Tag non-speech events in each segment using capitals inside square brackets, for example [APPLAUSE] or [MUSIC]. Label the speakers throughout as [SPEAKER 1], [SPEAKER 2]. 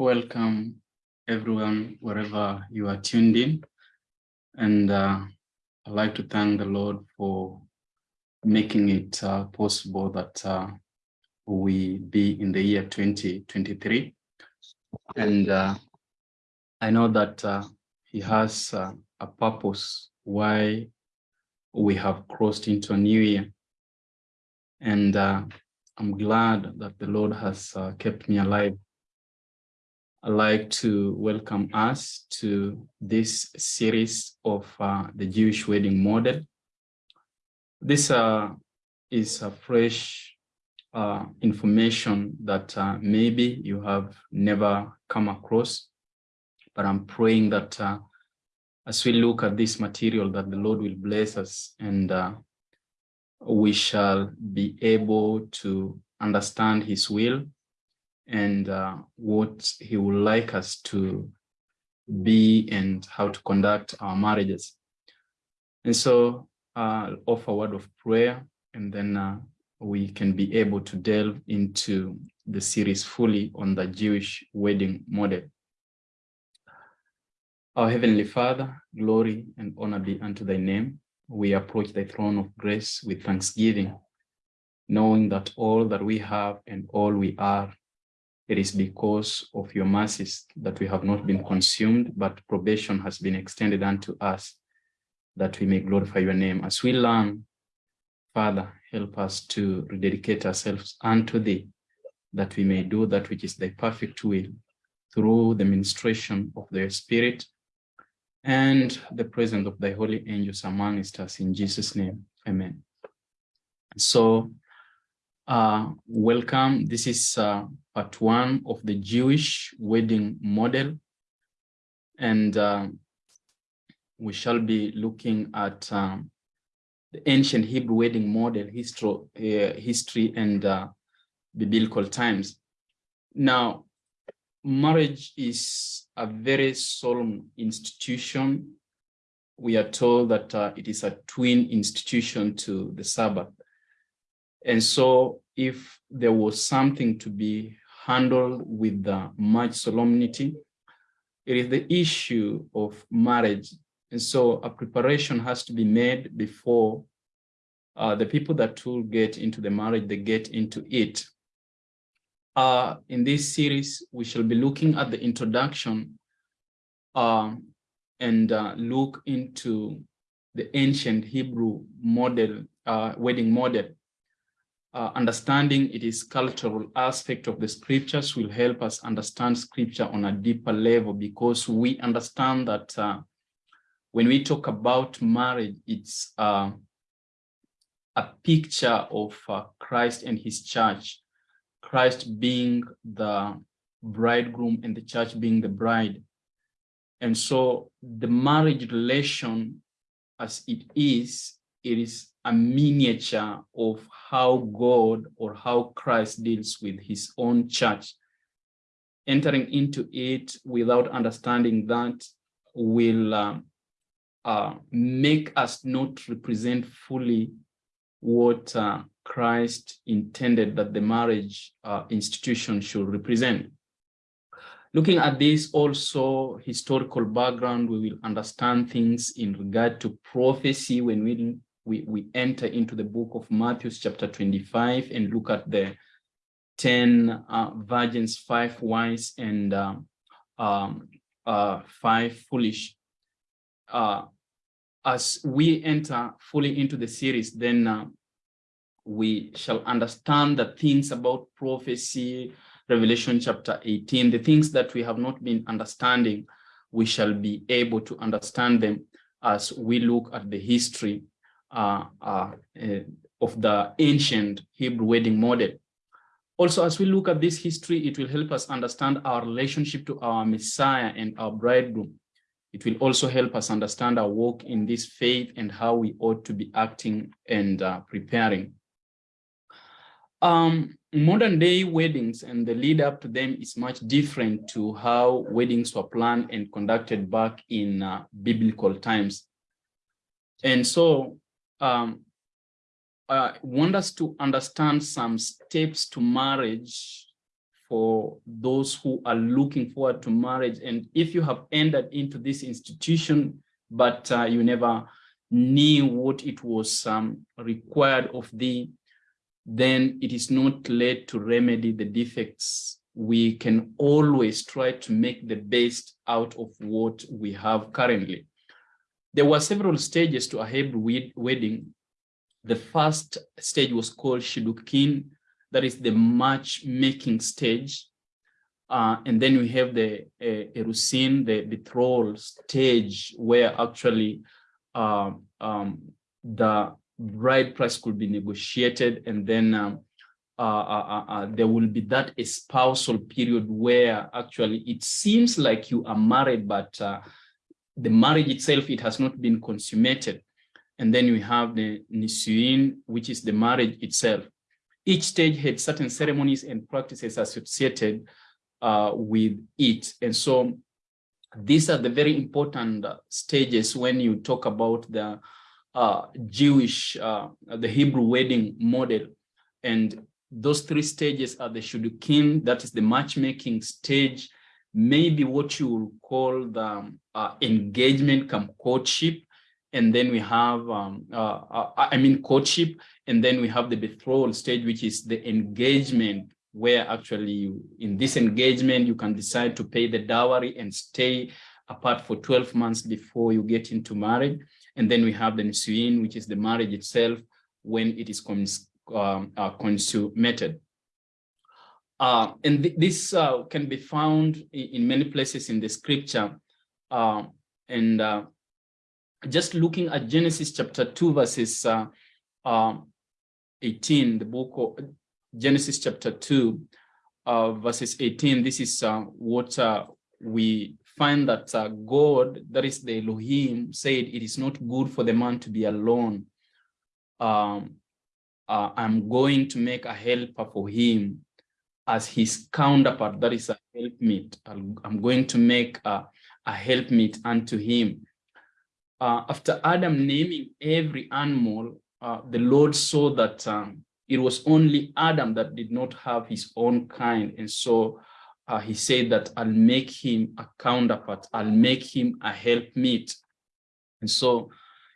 [SPEAKER 1] Welcome everyone, wherever you are tuned in. And uh, I'd like to thank the Lord for making it uh, possible that uh, we be in the year 2023. And uh, I know that uh, he has uh, a purpose why we have crossed into a new year. And I'm glad that the Lord has kept me alive I'd like to welcome us to this series of uh, the Jewish wedding model. This uh, is a fresh uh, information that uh, maybe you have never come across, but I'm praying that uh, as we look at this material that the Lord will bless us and uh, we shall be able to understand his will and uh, what he would like us to be and how to conduct our marriages. And so uh, offer a word of prayer and then uh, we can be able to delve into the series fully on the Jewish wedding model. Our Heavenly Father, glory and honor be unto thy name. We approach thy throne of grace with thanksgiving, knowing that all that we have and all we are it is because of your mercies that we have not been consumed, but probation has been extended unto us that we may glorify your name. As we learn, Father, help us to rededicate ourselves unto thee, that we may do that which is thy perfect will through the ministration of the Spirit and the presence of thy holy angels amongst us in Jesus' name. Amen. So uh, welcome. This is uh, part one of the Jewish wedding model. And uh, we shall be looking at um, the ancient Hebrew wedding model, history, uh, history and uh, biblical times. Now, marriage is a very solemn institution. We are told that uh, it is a twin institution to the Sabbath. And so if there was something to be handled with much solemnity, it is the issue of marriage. And so a preparation has to be made before uh, the people that will get into the marriage, they get into it. Uh, in this series, we shall be looking at the introduction uh, and uh, look into the ancient Hebrew model, uh, wedding model uh, understanding it is cultural aspect of the scriptures will help us understand scripture on a deeper level because we understand that uh, when we talk about marriage, it's uh, a picture of uh, Christ and his church, Christ being the bridegroom and the church being the bride. And so the marriage relation as it is, it is a miniature of how God or how Christ deals with his own church. Entering into it without understanding that will uh, uh, make us not represent fully what uh, Christ intended that the marriage uh, institution should represent. Looking at this also historical background, we will understand things in regard to prophecy when we we, we enter into the book of Matthew chapter 25 and look at the 10 uh, virgins, five wise and uh, um, uh, five foolish. Uh, as we enter fully into the series, then uh, we shall understand the things about prophecy, Revelation chapter 18, the things that we have not been understanding, we shall be able to understand them as we look at the history of the ancient Hebrew wedding model. Also, as we look at this history, it will help us understand our relationship to our Messiah and our bridegroom. It will also help us understand our walk in this faith and how we ought to be acting and uh, preparing. Um, modern day weddings and the lead up to them is much different to how weddings were planned and conducted back in uh, biblical times. And so um, I want us to understand some steps to marriage for those who are looking forward to marriage. And if you have entered into this institution, but uh, you never knew what it was um, required of thee, then it is not late to remedy the defects. We can always try to make the best out of what we have currently. There were several stages to a Hebrew wedding. The first stage was called Shidukin, that is the matchmaking stage. Uh, and then we have the uh, Erusin, the betrothal stage, where actually uh, um, the bride price could be negotiated, and then um, uh, uh, uh, there will be that espousal period where actually it seems like you are married, but the marriage itself, it has not been consummated. And then we have the Nisuin, which is the marriage itself. Each stage had certain ceremonies and practices associated uh, with it. And so these are the very important stages when you talk about the uh, Jewish, uh, the Hebrew wedding model. And those three stages are the Shudukin, that is the matchmaking stage, maybe what you will call the uh, engagement come courtship, and then we have, um, uh, uh, I mean, courtship, and then we have the betrothal stage, which is the engagement, where actually you, in this engagement, you can decide to pay the dowry and stay apart for 12 months before you get into marriage. And then we have the nisuin, which is the marriage itself when it is cons um, uh, consummated. Uh, and th this uh, can be found in, in, many places in the scripture. Uh, and uh, just looking at Genesis chapter 2, verses uh, uh, 18, the book of Genesis chapter 2, uh, verses 18, this is what we find that God, that is the Elohim, said it is not good for the man to be alone. Um, I'm going to make a helper for him as his counterpart, that is a helpmeet. I'm going to make a, a helpmeet unto him uh, after Adam naming every animal, uh, the Lord saw that um, it was only Adam that did not have his own kind. And so uh, he said that I'll make him a counterpart, I'll make him a helpmeet. And so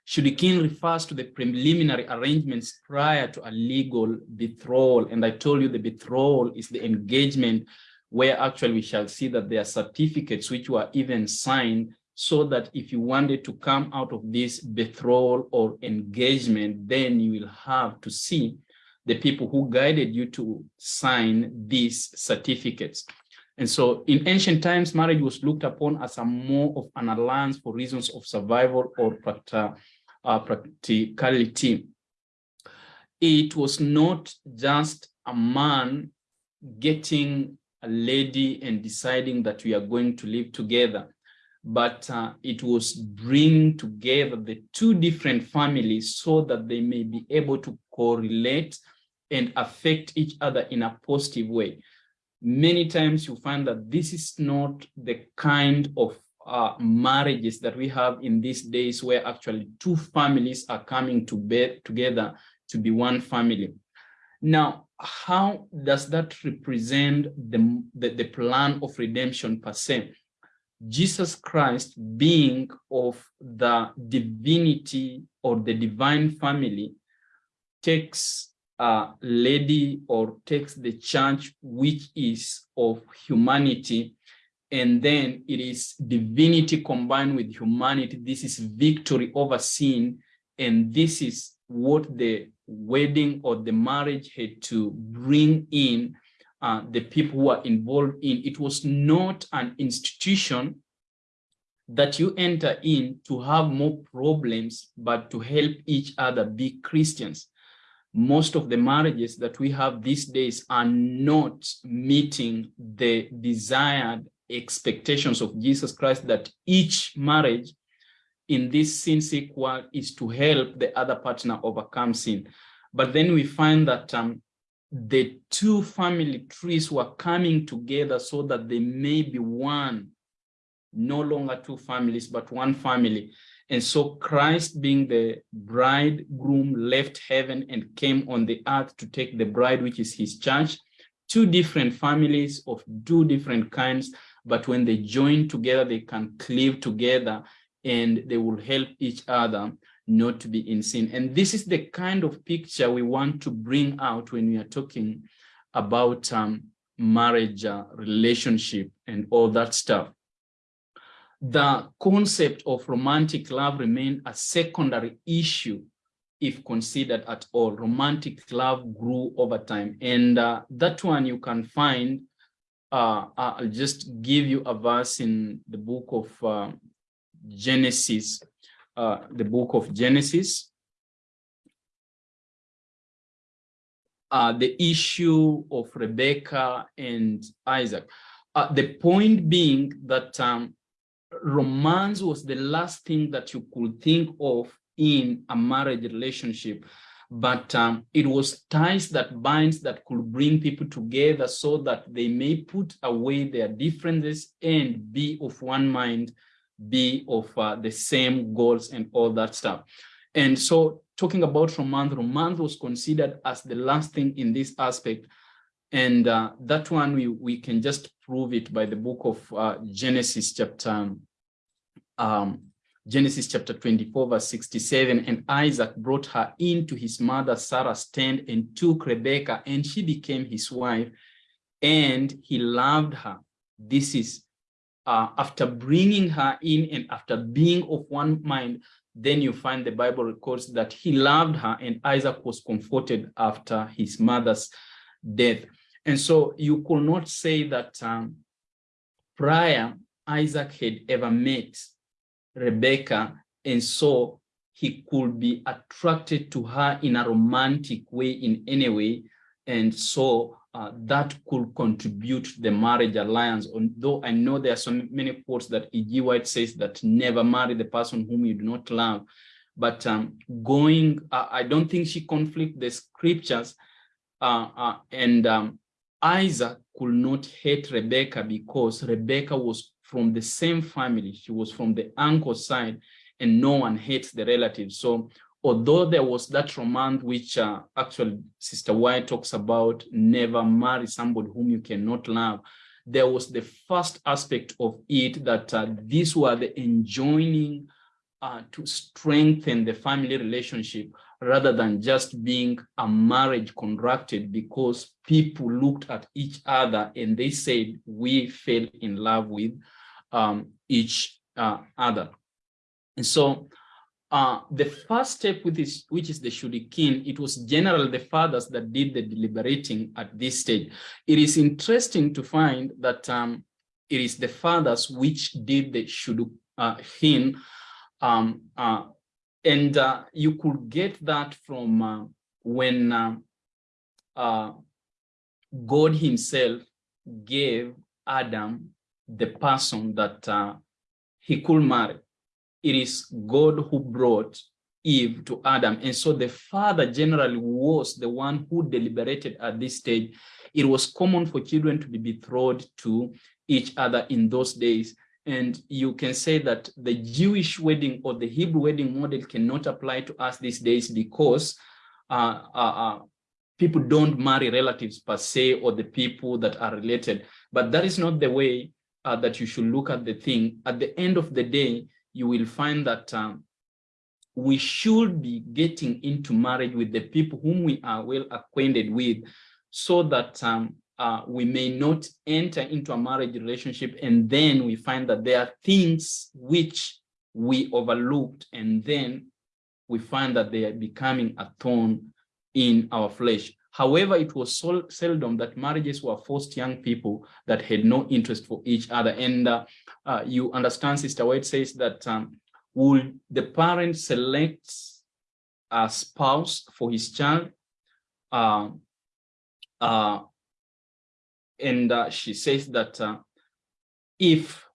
[SPEAKER 1] Shudikin refers to the preliminary arrangements prior to a legal betrothal. And I told you the betrothal is the engagement where actually we shall see that there are certificates which were even signed so that if you wanted to come out of this betrothal or engagement, then you will have to see the people who guided you to sign these certificates. And so in ancient times, marriage was looked upon as a more of an alliance for reasons of survival or uh, practicality. It was not just a man getting a lady and deciding that we are going to live together but uh, it was bring together the two different families so that they may be able to correlate and affect each other in a positive way. Many times you find that this is not the kind of uh, marriages that we have in these days where actually two families are coming to bed together to be one family. Now, how does that represent the, the, the plan of redemption per se? Jesus Christ being of the divinity or the divine family takes a lady or takes the church which is of humanity and then it is divinity combined with humanity this is victory over sin and this is what the wedding or the marriage had to bring in uh, the people who are involved in. It was not an institution that you enter in to have more problems, but to help each other be Christians. Most of the marriages that we have these days are not meeting the desired expectations of Jesus Christ that each marriage in this sin sick world is to help the other partner overcome sin. But then we find that um, the two family trees were coming together so that they may be one, no longer two families, but one family. And so Christ being the bridegroom left heaven and came on the earth to take the bride, which is his church, two different families of two different kinds, but when they join together, they can cleave together and they will help each other not to be in sin. And this is the kind of picture we want to bring out when we are talking about um, marriage, uh, relationship, and all that stuff. The concept of romantic love remained a secondary issue if considered at all. Romantic love grew over time. And uh, that one you can find, uh, I'll just give you a verse in the book of uh, Genesis, uh, the book of Genesis. Uh, the issue of Rebecca and Isaac. Uh, the point being that um, romance was the last thing that you could think of in a marriage relationship but um, it was ties that binds that could bring people together so that they may put away their differences and be of one mind be of uh, the same goals and all that stuff. And so talking about romance, romance was considered as the last thing in this aspect. And uh, that one, we, we can just prove it by the book of uh, Genesis chapter, um, Genesis chapter 24, verse 67. And Isaac brought her into his mother Sarah's tent and took Rebekah, and she became his wife, and he loved her. This is uh, after bringing her in and after being of one mind, then you find the Bible records that he loved her and Isaac was comforted after his mother's death. And so you could not say that um, prior Isaac had ever met Rebecca and so he could be attracted to her in a romantic way in any way. And so uh, that could contribute to the marriage alliance. Although I know there are so many quotes that E.G. White says that never marry the person whom you do not love. But um, going, uh, I don't think she conflict the scriptures. Uh, uh, and um, Isaac could not hate Rebecca because Rebecca was from the same family. She was from the uncle side and no one hates the relatives. So although there was that romance which uh, actually Sister White talks about, never marry somebody whom you cannot love, there was the first aspect of it that uh, these were the enjoining uh, to strengthen the family relationship rather than just being a marriage contracted because people looked at each other and they said we fell in love with um, each uh, other. And so uh, the first step with this, which is the shidukin, it was generally the fathers that did the deliberating at this stage. It is interesting to find that um, it is the fathers which did the shidukin, um, uh, and uh, you could get that from uh, when uh, uh, God himself gave Adam the person that he could marry it is God who brought Eve to Adam. And so the father generally was the one who deliberated at this stage. It was common for children to be betrothed to each other in those days. And you can say that the Jewish wedding or the Hebrew wedding model cannot apply to us these days because uh, uh, uh, people don't marry relatives per se or the people that are related. But that is not the way uh, that you should look at the thing. At the end of the day, you will find that um, we should be getting into marriage with the people whom we are well acquainted with so that um, uh, we may not enter into a marriage relationship and then we find that there are things which we overlooked and then we find that they are becoming a thorn in our flesh. However, it was so seldom that marriages were forced young people that had no interest for each other. And uh, uh, you understand, Sister White says that um, will the parent select a spouse for his child? Uh, uh, and uh, she says that uh, if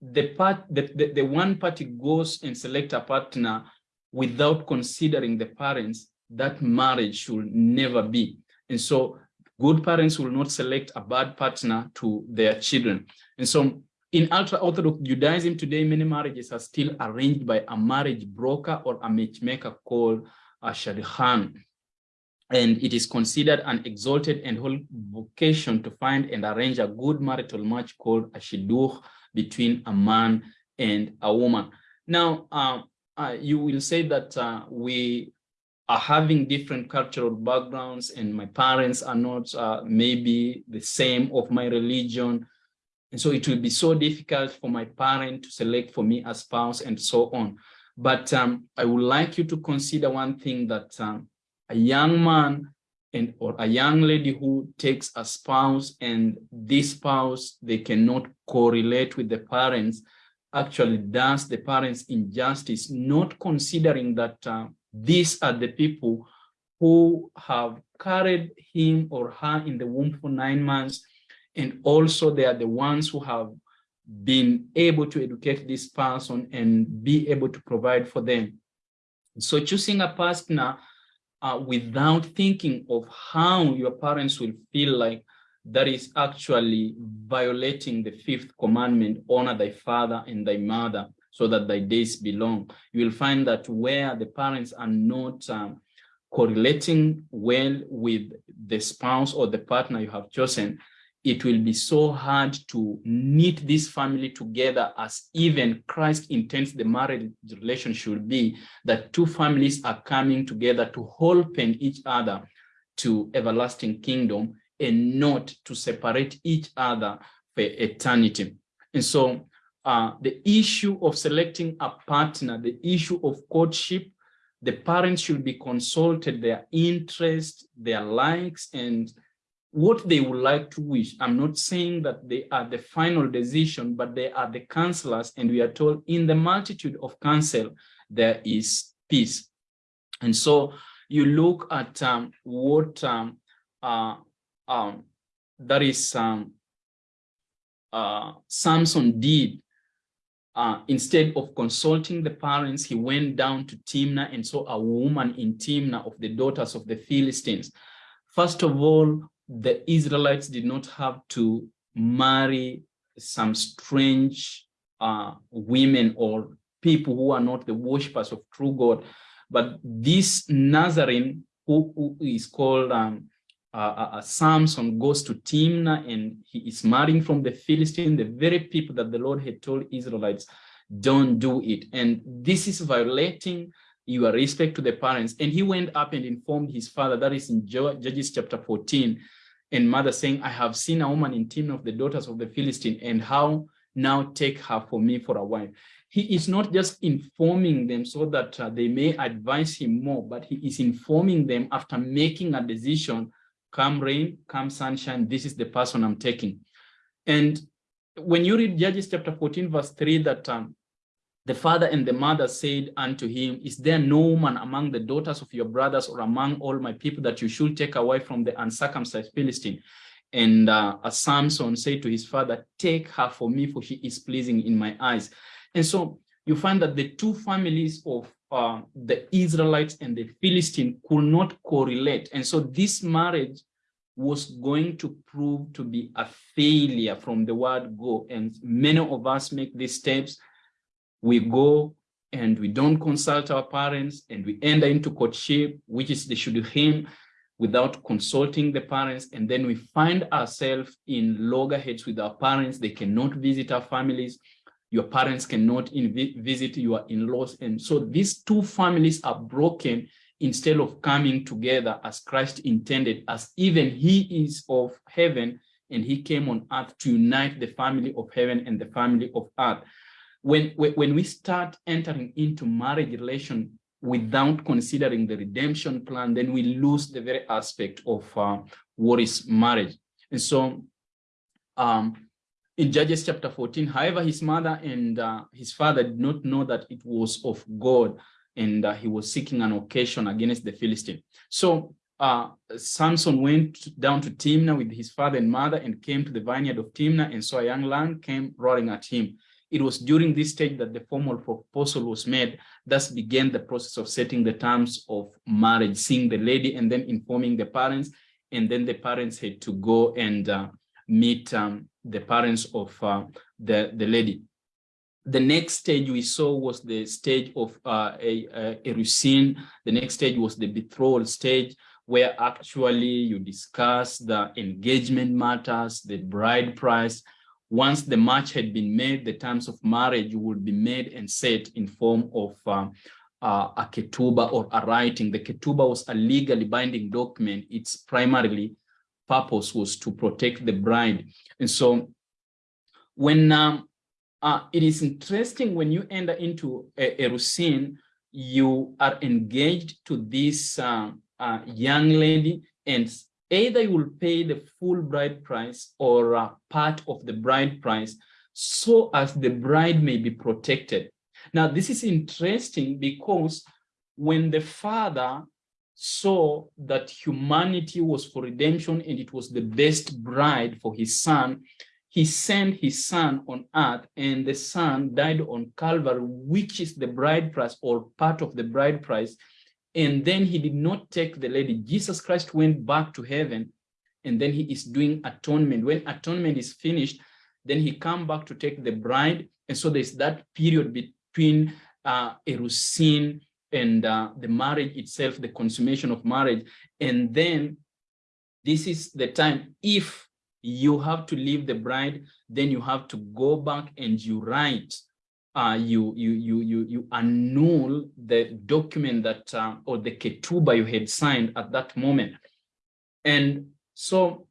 [SPEAKER 1] the part the, the, the one party goes and select a partner without considering the parents, that marriage should never be. And so good parents will not select a bad partner to their children. And so in ultra-Orthodox Judaism today, many marriages are still arranged by a marriage broker or a matchmaker called a shadchan. And it is considered an exalted and holy vocation to find and arrange a good marital match called a shidduch between a man and a woman. Now, uh, uh, you will say that uh, we are having different cultural backgrounds and my parents are not uh, maybe the same of my religion. And so it will be so difficult for my parent to select for me a spouse and so on. But um, I would like you to consider one thing that um, a young man and or a young lady who takes a spouse and this spouse, they cannot correlate with the parents, actually does the parents injustice, not considering that uh, these are the people who have carried him or her in the womb for nine months. And also they are the ones who have been able to educate this person and be able to provide for them. So choosing a partner uh, without thinking of how your parents will feel like that is actually violating the fifth commandment, honor thy father and thy mother so that thy days belong. You will find that where the parents are not um, correlating well with the spouse or the partner you have chosen, it will be so hard to knit this family together as even Christ intends the marriage relation should be, that two families are coming together to open each other to everlasting kingdom and not to separate each other for eternity. And so uh, the issue of selecting a partner, the issue of courtship, the parents should be consulted, their interests, their likes, and what they would like to wish. I'm not saying that they are the final decision, but they are the counselors. And we are told in the multitude of counsel, there is peace. And so you look at um, what um, uh, um, that is um, uh, Samson did. Uh, instead of consulting the parents, he went down to Timnah and saw a woman in Timnah of the daughters of the Philistines. First of all, the Israelites did not have to marry some strange uh, women or people who are not the worshippers of true God. But this Nazarene, who, who is called um, uh, uh, Samson, goes to Timnah and he is marrying from the Philistine, the very people that the Lord had told Israelites, don't do it. And this is violating your respect to the parents. And he went up and informed his father, that is in Judges chapter 14, and mother saying, I have seen a woman in Timnah of the daughters of the Philistine, and how now take her for me for a wife. He is not just informing them so that uh, they may advise him more, but he is informing them after making a decision, come rain, come sunshine, this is the person I'm taking. And when you read Judges chapter 14, verse 3, that um, the father and the mother said unto him, Is there no woman among the daughters of your brothers or among all my people that you should take away from the uncircumcised Philistine? And uh, Samson said to his father, Take her for me, for she is pleasing in my eyes. And so you find that the two families of uh, the Israelites and the Philistine could not correlate. And so this marriage was going to prove to be a failure from the word go. And many of us make these steps we go and we don't consult our parents and we enter into courtship, which is the shidduchim, without consulting the parents. And then we find ourselves in loggerheads with our parents. They cannot visit our families. Your parents cannot visit your in-laws. And so these two families are broken instead of coming together as Christ intended, as even he is of heaven and he came on earth to unite the family of heaven and the family of earth when, when we start entering into marriage relation without considering the redemption plan, then we lose the very aspect of uh, what is marriage. And so um, in Judges chapter 14, however, his mother and uh, his father did not know that it was of God and uh, he was seeking an occasion against the Philistine. So uh, Samson went down to Timnah with his father and mother and came to the vineyard of Timnah and saw a young lamb came roaring at him. It was during this stage that the formal proposal was made, thus began the process of setting the terms of marriage, seeing the lady and then informing the parents. And then the parents had to go and uh, meet um, the parents of uh, the, the lady. The next stage we saw was the stage of uh, a, a, a The next stage was the betrothal stage, where actually you discuss the engagement matters, the bride price. Once the match had been made, the terms of marriage would be made and set in form of uh, uh, a ketuba or a writing. The ketuba was a legally binding document. Its primarily purpose was to protect the bride. And so when um, uh, it is interesting when you enter into a, a you are engaged to this uh, uh, young lady and either you will pay the full bride price or uh, part of the bride price so as the bride may be protected. Now, this is interesting because when the father saw that humanity was for redemption and it was the best bride for his son, he sent his son on earth and the son died on Calvary, which is the bride price or part of the bride price. And then he did not take the lady. Jesus Christ went back to heaven and then he is doing atonement. When atonement is finished, then he come back to take the bride. And so there's that period between uh, Erusin and uh, the marriage itself, the consummation of marriage. And then this is the time, if you have to leave the bride, then you have to go back and you write, uh, you, you, you, you, you annul the document that, uh, or the ketuba you had signed at that moment. And so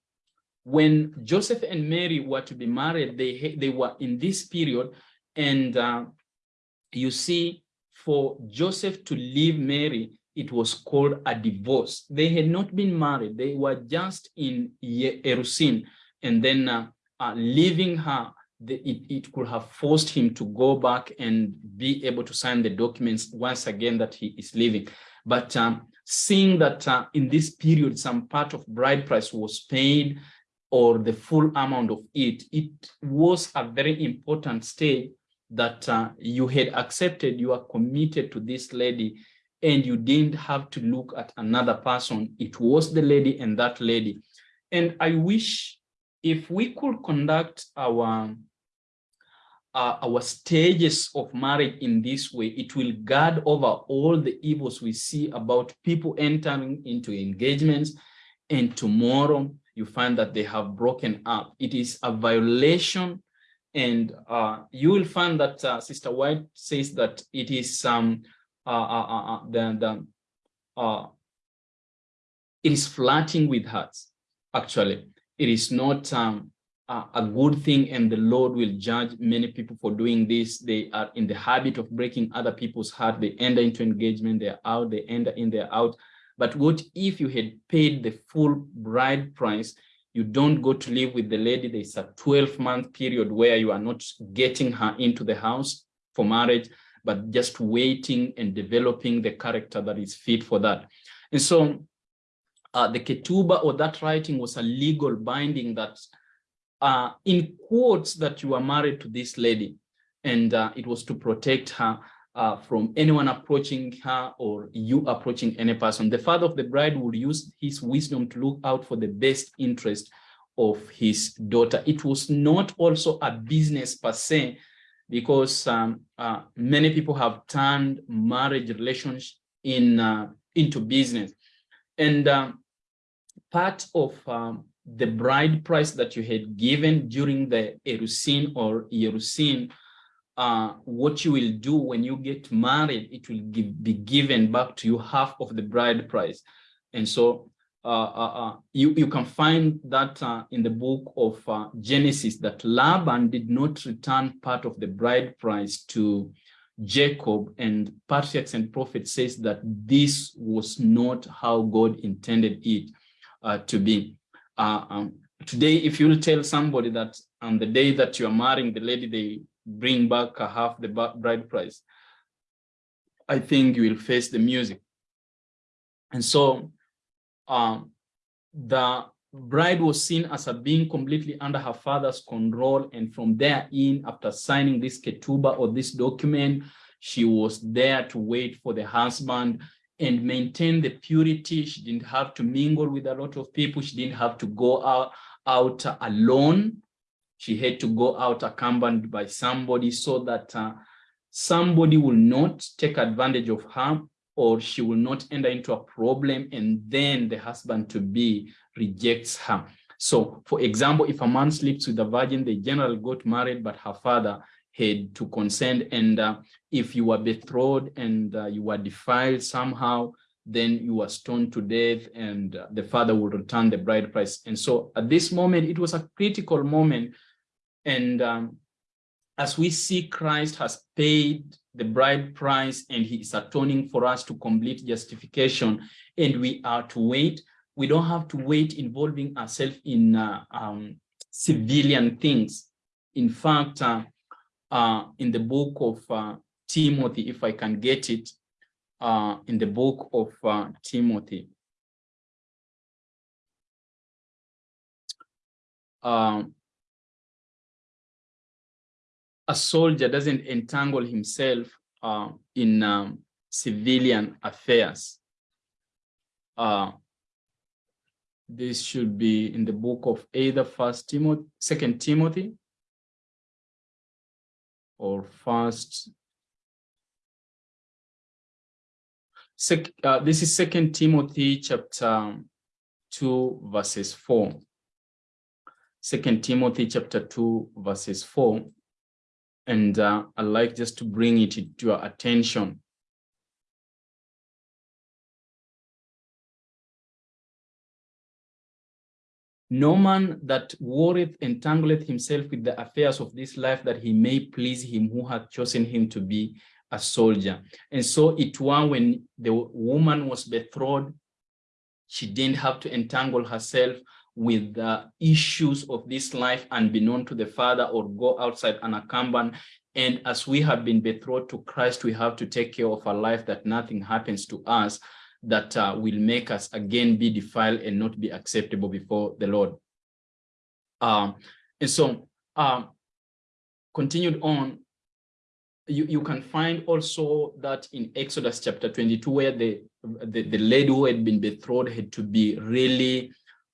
[SPEAKER 1] when Joseph and Mary were to be married, they, they were in this period and uh, you see for Joseph to leave Mary, it was called a divorce. They had not been married. They were just in Erusin and then uh, uh, leaving her, the, it, it could have forced him to go back and be able to sign the documents once again that he is leaving. But um, seeing that uh, in this period, some part of bride price was paid or the full amount of it, it was a very important stage that uh, you had accepted, you are committed to this lady and you didn't have to look at another person. It was the lady and that lady. And I wish if we could conduct our uh, our stages of marriage in this way, it will guard over all the evils we see about people entering into engagements. And tomorrow you find that they have broken up. It is a violation. And uh, you will find that uh, Sister White says that it is um, uh, uh, uh, uh the, the, it is flirting with hearts, actually. It is not um, a, a good thing and the Lord will judge many people for doing this. They are in the habit of breaking other people's heart. They enter into engagement, they're out, they enter in, they're out. But what if you had paid the full bride price? You don't go to live with the lady. There's a 12 month period where you are not getting her into the house for marriage, but just waiting and developing the character that is fit for that. And so uh, the ketuba or that writing was a legal binding that uh, in quotes that you are married to this lady and uh, it was to protect her uh, from anyone approaching her or you approaching any person. The father of the bride would use his wisdom to look out for the best interest of his daughter. It was not also a business per se, because um, uh, many people have turned marriage relations in uh, into business. And um, part of um, the bride price that you had given during the Erusin or Yerusin, uh, what you will do when you get married, it will give, be given back to you half of the bride price. And so uh, uh, uh you, you can find that uh, in the book of Genesis that Laban did not return part of the bride price to Jacob and patriarchs and prophets says that this was not how God intended it uh, to be. Uh, um, today, if you tell somebody that on the day that you are marrying the lady, they bring back half the bride price, I think you will face the music. And so um, the bride was seen as a being completely under her father's control. And from there in, after signing this ketuba or this document, she was there to wait for the husband and maintain the purity. She didn't have to mingle with a lot of people. She didn't have to go out, out alone. She had to go out accompanied by somebody so that uh, somebody will not take advantage of her or she will not enter into a problem and then the husband to be rejects her. So for example, if a man sleeps with a virgin, they generally got married, but her father had to consent. And uh, if you were betrothed and uh, you were defiled somehow, then you were stoned to death and uh, the father would return the bride price. And so at this moment, it was a critical moment. And um, as we see Christ has paid the bride price and he is atoning for us to complete justification and we are to wait, we don't have to wait involving ourselves in uh, um, civilian things. In fact, uh, in the book of uh, Timothy, if I can get it, uh, in the book of uh, Timothy. Um, a soldier doesn't entangle himself uh, in um, civilian affairs. Uh, this should be in the book of either First Timothy, Second Timothy, or First Sec, uh, this is Second Timothy chapter 2 verses 4. Second Timothy chapter 2 verses 4. And uh, I'd like just to bring it to your attention. No man that worrieth entangleth himself with the affairs of this life that he may please him who hath chosen him to be a soldier. And so it was when the woman was betrothed, she didn't have to entangle herself with the issues of this life unbeknown to the father or go outside unaccompanied. And as we have been betrothed to Christ, we have to take care of our life that nothing happens to us that uh, will make us again be defiled and not be acceptable before the Lord. Um, and so um, continued on, you, you can find also that in Exodus chapter 22, where the, the, the lady who had been betrothed had to be really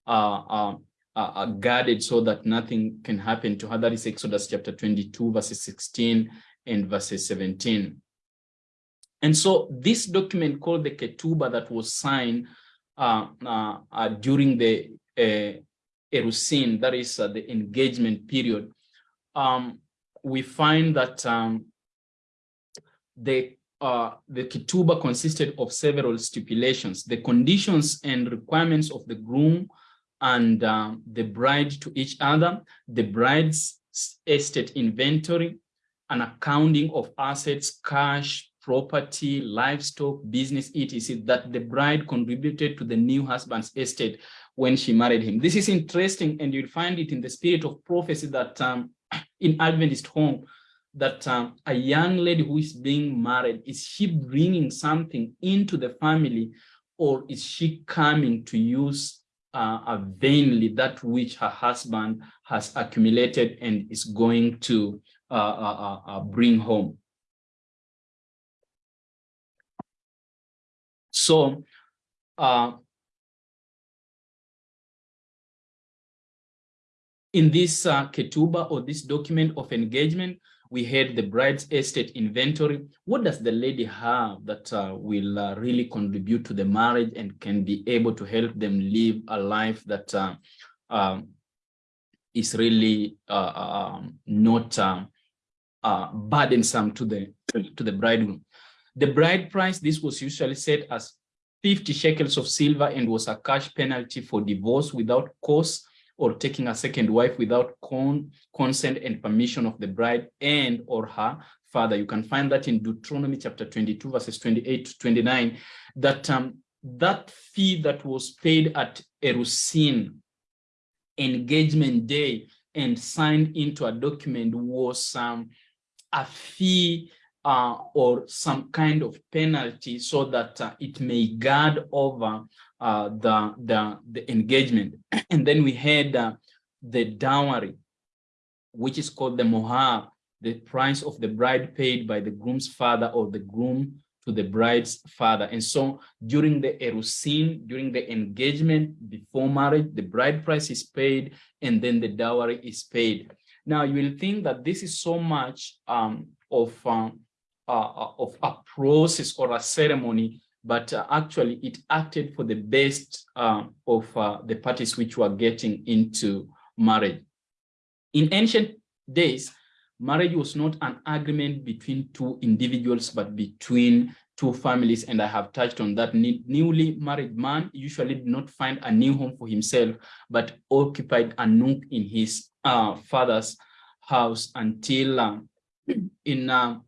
[SPEAKER 1] uh, uh, uh, guarded so that nothing can happen to her. That is Exodus chapter 22, verses 16 and verses 17. And so this document called the Ketuba that was signed uh, uh, uh, during the uh, Erusin, that is uh, the engagement period, um, we find that um, the uh, the Ketubah consisted of several stipulations, the conditions and requirements of the groom and uh, the bride to each other, the bride's estate inventory, an accounting of assets, cash, property, livestock, business, etc., that the bride contributed to the new husband's estate when she married him. This is interesting, and you'll find it in the spirit of prophecy that um, [CLEARS THROAT] in Adventist home, that um, a young lady who is being married, is she bringing something into the family or is she coming to use uh, vainly that which her husband has accumulated and is going to uh, uh, uh, uh bring home? So uh, in this uh, ketubah or this document of engagement, we had the bride's estate inventory. What does the lady have that uh, will uh, really contribute to the marriage and can be able to help them live a life that uh, um, is really uh, um, not uh, uh, burdensome to the to the bridegroom. The bride price, this was usually set as 50 shekels of silver and was a cash penalty for divorce without cause or taking a second wife without con consent and permission of the bride and or her father. You can find that in Deuteronomy chapter 22, verses 28 to 29, that um, that fee that was paid at Erusin engagement day and signed into a document was um, a fee uh, or some kind of penalty so that uh, it may guard over uh, the, the, the engagement. [CLEARS THROAT] and then we had uh, the dowry, which is called the mohar, the price of the bride paid by the groom's father or the groom to the bride's father. And so during the erusin, during the engagement before marriage, the bride price is paid and then the dowry is paid. Now you will think that this is so much um, of um, uh, uh, of a process or a ceremony but uh, actually it acted for the best uh, of the parties which were getting into marriage. In ancient days, marriage was not an agreement between two individuals, but between two families. And I have touched on that. Newly married man usually did not find a new home for himself, but occupied a nook in his uh, father's house until uh, [CLEARS THROAT] in uh,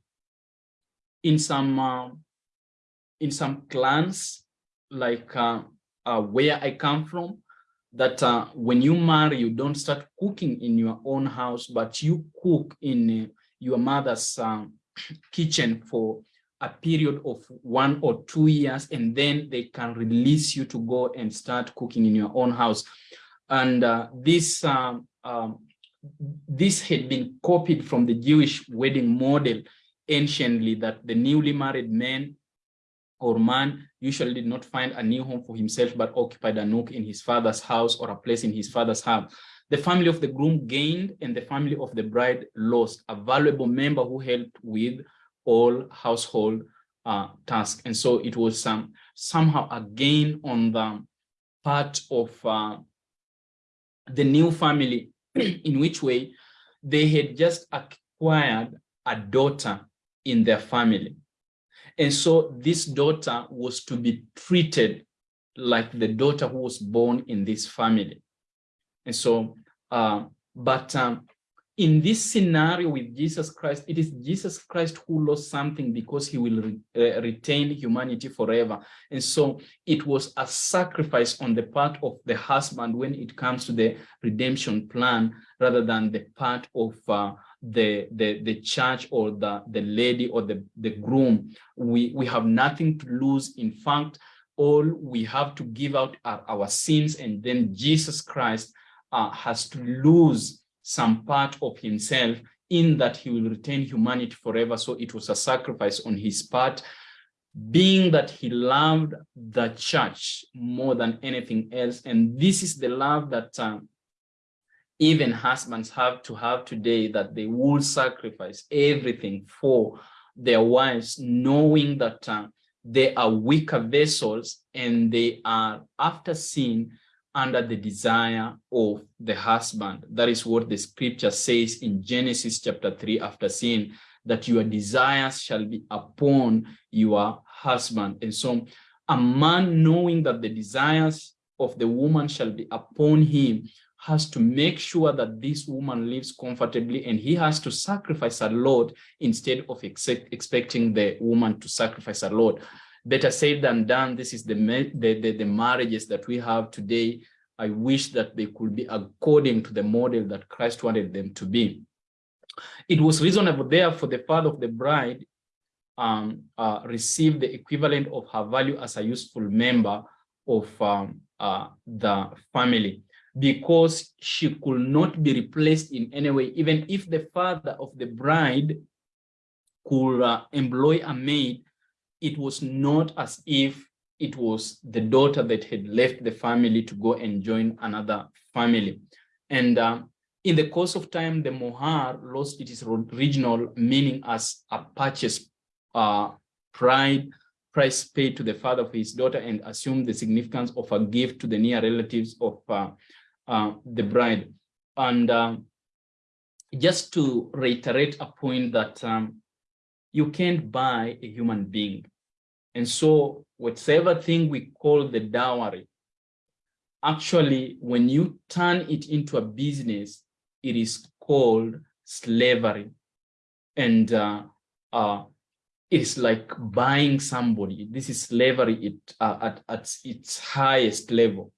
[SPEAKER 1] in some uh, in some clans like uh, uh, where I come from, that uh, when you marry, you don't start cooking in your own house, but you cook in uh, your mother's um, [CLEARS THROAT] kitchen for a period of one or two years, and then they can release you to go and start cooking in your own house. And uh, this um, um, this had been copied from the Jewish wedding model anciently that the newly married man or man usually did not find a new home for himself, but occupied a nook in his father's house or a place in his father's house. The family of the groom gained and the family of the bride lost a valuable member who helped with all household uh, tasks. And so it was um, somehow a gain on the part of uh, the new family [CLEARS THROAT] in which way they had just acquired a daughter in their family. And so this daughter was to be treated like the daughter who was born in this family. And so, uh, but um, in this scenario with Jesus Christ, it is Jesus Christ who lost something because he will re uh, retain humanity forever. And so it was a sacrifice on the part of the husband when it comes to the redemption plan, rather than the part of uh, the, the, the church or the, the lady or the, the groom. We, we have nothing to lose. In fact, all we have to give out are our sins and then Jesus Christ uh, has to lose some part of himself in that he will retain humanity forever. So it was a sacrifice on his part, being that he loved the church more than anything else. And this is the love that uh, even husbands have to have today that they will sacrifice everything for their wives, knowing that uh, they are weaker vessels and they are after sin under the desire of the husband. That is what the scripture says in Genesis chapter 3 after sin, that your desires shall be upon your husband. And so a man knowing that the desires of the woman shall be upon him has to make sure that this woman lives comfortably and he has to sacrifice a lot instead of expecting the woman to sacrifice a lot. Better said than done. This is the, the, the, the marriages that we have today. I wish that they could be according to the model that Christ wanted them to be. It was reasonable there for the father of the bride um, uh, receive the equivalent of her value as a useful member of um, uh, the family because she could not be replaced in any way, even if the father of the bride could uh, employ a maid, it was not as if it was the daughter that had left the family to go and join another family. And uh, in the course of time, the mohar lost its original meaning as a purchase uh, pride, price paid to the father of his daughter and assumed the significance of a gift to the near relatives of uh, uh, the bride. And um, just to reiterate a point that um, you can't buy a human being. And so whatever thing we call the dowry, actually, when you turn it into a business, it is called slavery. And uh, uh, it's like buying somebody. This is slavery uh, at, at its highest level.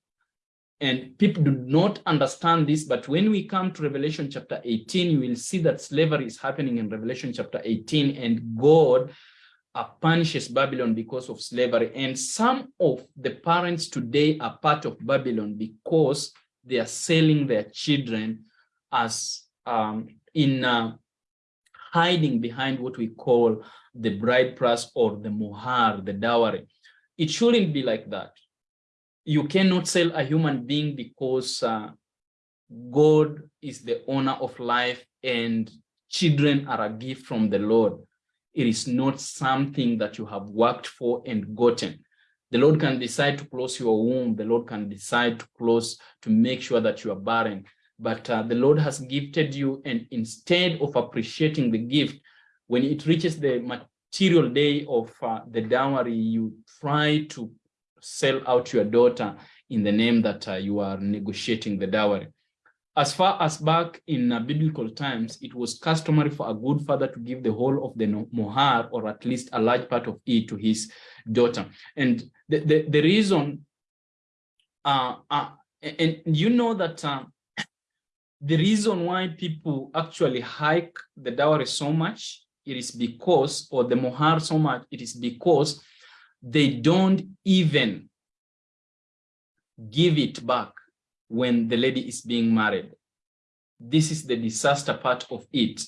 [SPEAKER 1] And people do not understand this, but when we come to Revelation chapter 18, you will see that slavery is happening in Revelation chapter 18, and God punishes Babylon because of slavery. And some of the parents today are part of Babylon because they are selling their children as um, in uh, hiding behind what we call the bride price or the mohar, the dowry. It shouldn't be like that you cannot sell a human being because uh, God is the owner of life and children are a gift from the Lord. It is not something that you have worked for and gotten. The Lord can decide to close your womb. The Lord can decide to close to make sure that you are barren. But uh, the Lord has gifted you and instead of appreciating the gift, when it reaches the material day of uh, the dowry, you try to sell out your daughter in the name that uh, you are negotiating the dowry. As far as back in uh, biblical times, it was customary for a good father to give the whole of the mohar or at least a large part of it to his daughter. And the, the, the reason, uh, uh, and you know that uh, the reason why people actually hike the dowry so much, it is because, or the mohar so much, it is because they don't even give it back when the lady is being married. This is the disaster part of it.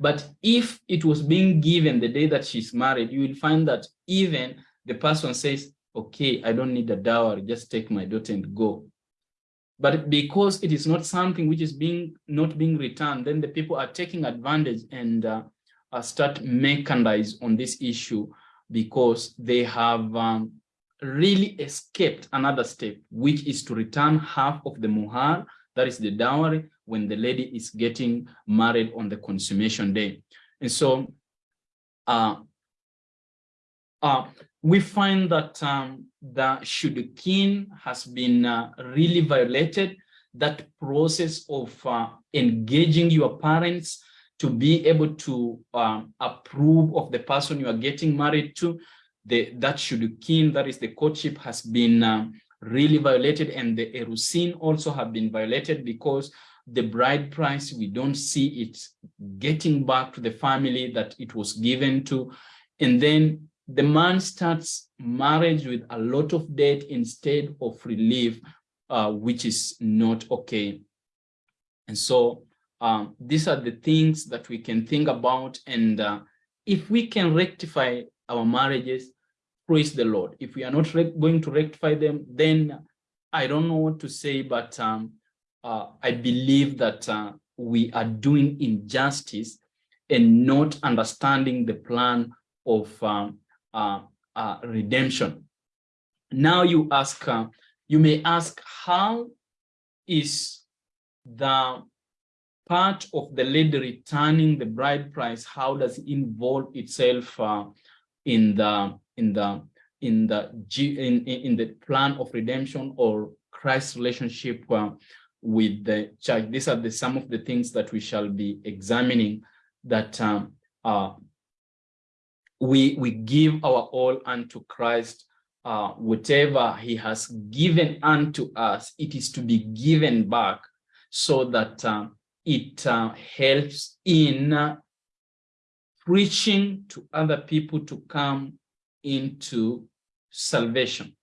[SPEAKER 1] But if it was being given the day that she's married, you will find that even the person says, okay, I don't need a dowry, just take my daughter and go. But because it is not something which is being not being returned, then the people are taking advantage and uh, start mechanize on this issue because they have um, really escaped another step, which is to return half of the mohar, that is the dowry, when the lady is getting married on the consummation day. And so uh, uh, we find that um, the shidduchin has been uh, really violated. That process of uh, engaging your parents to be able to um, approve of the person you are getting married to, the, that shidduchin, that is the courtship, has been uh, really violated, and the erusin also have been violated because the bride price, we don't see it getting back to the family that it was given to. And then the man starts marriage with a lot of debt instead of relief, uh, which is not okay. And so um, these are the things that we can think about. And uh, if we can rectify our marriages, praise the Lord. If we are not going to rectify them, then I don't know what to say, but um, uh, I believe that uh, we are doing injustice and not understanding the plan of um, uh, uh, redemption. Now you ask, uh, you may ask, how is the part of the lady returning the bride price, how does it involve itself uh, in the in the in the in in the plan of redemption or Christ's relationship uh, with the church? These are the some of the things that we shall be examining. That um, uh, we we give our all unto Christ. Uh, whatever he has given unto us, it is to be given back so that uh, it uh, helps in uh, preaching to other people to come into salvation.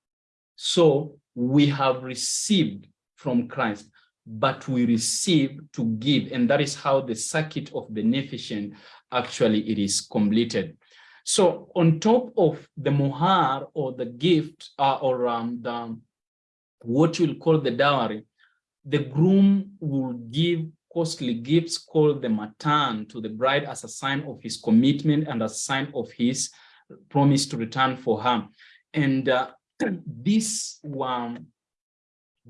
[SPEAKER 1] So we have received from Christ, but we receive to give, and that is how the circuit of beneficence actually it is completed. So on top of the mohar or the gift uh, or um, the, what you'll call the dowry, the groom will give costly gifts called the matan to the bride as a sign of his commitment and a sign of his promise to return for her. And uh, [CLEARS THROAT] these were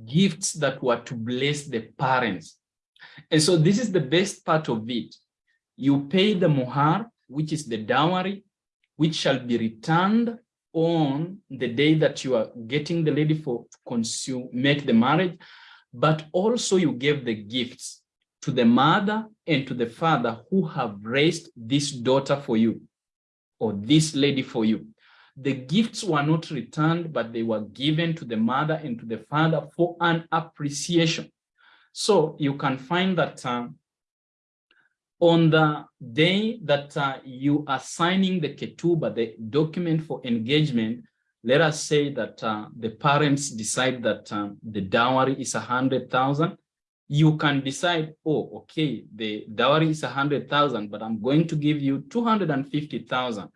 [SPEAKER 1] gifts that were to bless the parents. And so this is the best part of it. You pay the mohar, which is the dowry, which shall be returned on the day that you are getting the lady for consume, make the marriage, but also you gave the gifts to the mother and to the father who have raised this daughter for you or this lady for you. The gifts were not returned, but they were given to the mother and to the father for an appreciation. So you can find that uh, on the day that uh, you are signing the ketubah, the document for engagement, let us say that uh, the parents decide that uh, the dowry is a hundred thousand you can decide, oh, okay, the dowry is a hundred thousand, but I'm going to give you 250,000.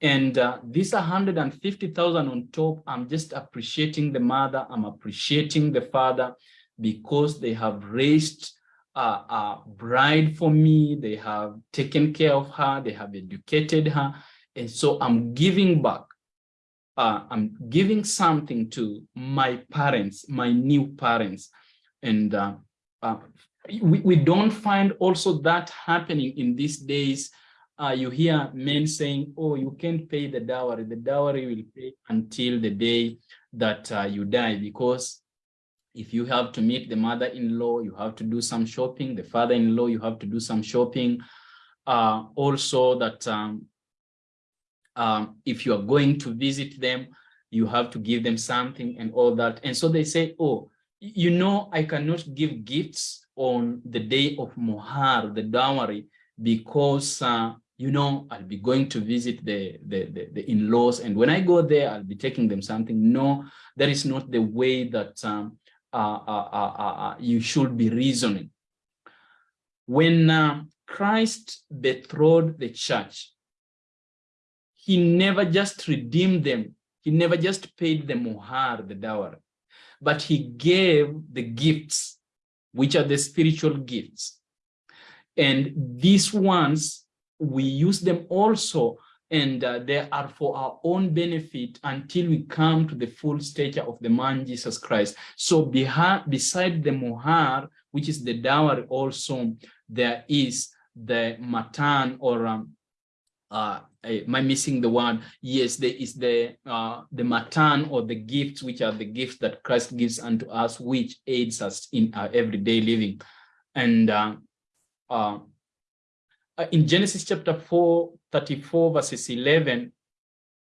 [SPEAKER 1] And uh, this 150,000 on top, I'm just appreciating the mother, I'm appreciating the father because they have raised a, a bride for me, they have taken care of her, they have educated her. And so I'm giving back. uh, I'm giving something to my parents, my new parents. And uh, we, we don't find also that happening in these days. Uh, you hear men saying, oh, you can't pay the dowry. The dowry will pay until the day that uh, you die because if you have to meet the mother-in-law, you have to do some shopping. The father-in-law, you have to do some shopping. Uh, also that um, um, if you are going to visit them, you have to give them something and all that. And so they say, oh, you know, I cannot give gifts on the day of Mohar, the dowry, because, uh, you know, I'll be going to visit the, the, the, the in-laws. And when I go there, I'll be taking them something. No, that is not the way that um, uh, uh, uh, you should be reasoning. When Christ betrothed the church, he never just redeemed them. He never just paid the mohar, the dowry, but he gave the gifts, which are the spiritual gifts. And these ones, we use them also and uh, they are for our own benefit until we come to the full stature of the man Jesus Christ. So beside the mohar, which is the dowry also, there is the matan or um, uh, am I missing the word? Yes, there is the uh, the matan or the gifts, which are the gifts that Christ gives unto us, which aids us in our everyday living. And uh, uh, uh, in Genesis chapter 4, 34 verses 11,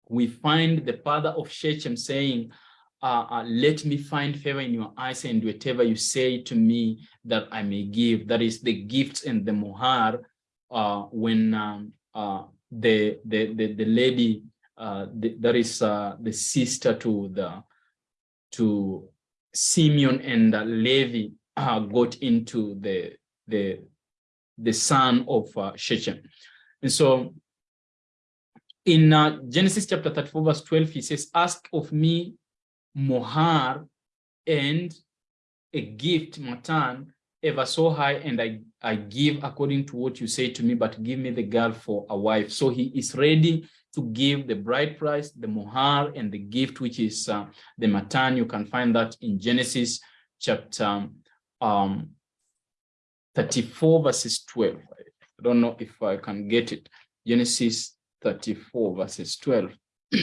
[SPEAKER 1] we find the father of Shechem saying, uh, uh, let me find favor in your eyes and whatever you say to me that I may give. That is the gifts and the mohar uh, when um, uh, the, the, the, the lady, uh, the, that is uh, the sister to the to Simeon and Levi got into the, the, the son of uh, Shechem. And so in uh, Genesis chapter 34, verse 12, he says, ask of me mohar and a gift, matan, ever so high, and I, I give according to what you say to me, but give me the girl for a wife. So he is ready to give the bride price, the mohar, and the gift, which is uh, the matan. You can find that in Genesis chapter um, 34 verses 12. I don't know if I can get it. Genesis 34 verses 12. [CLEARS THROAT]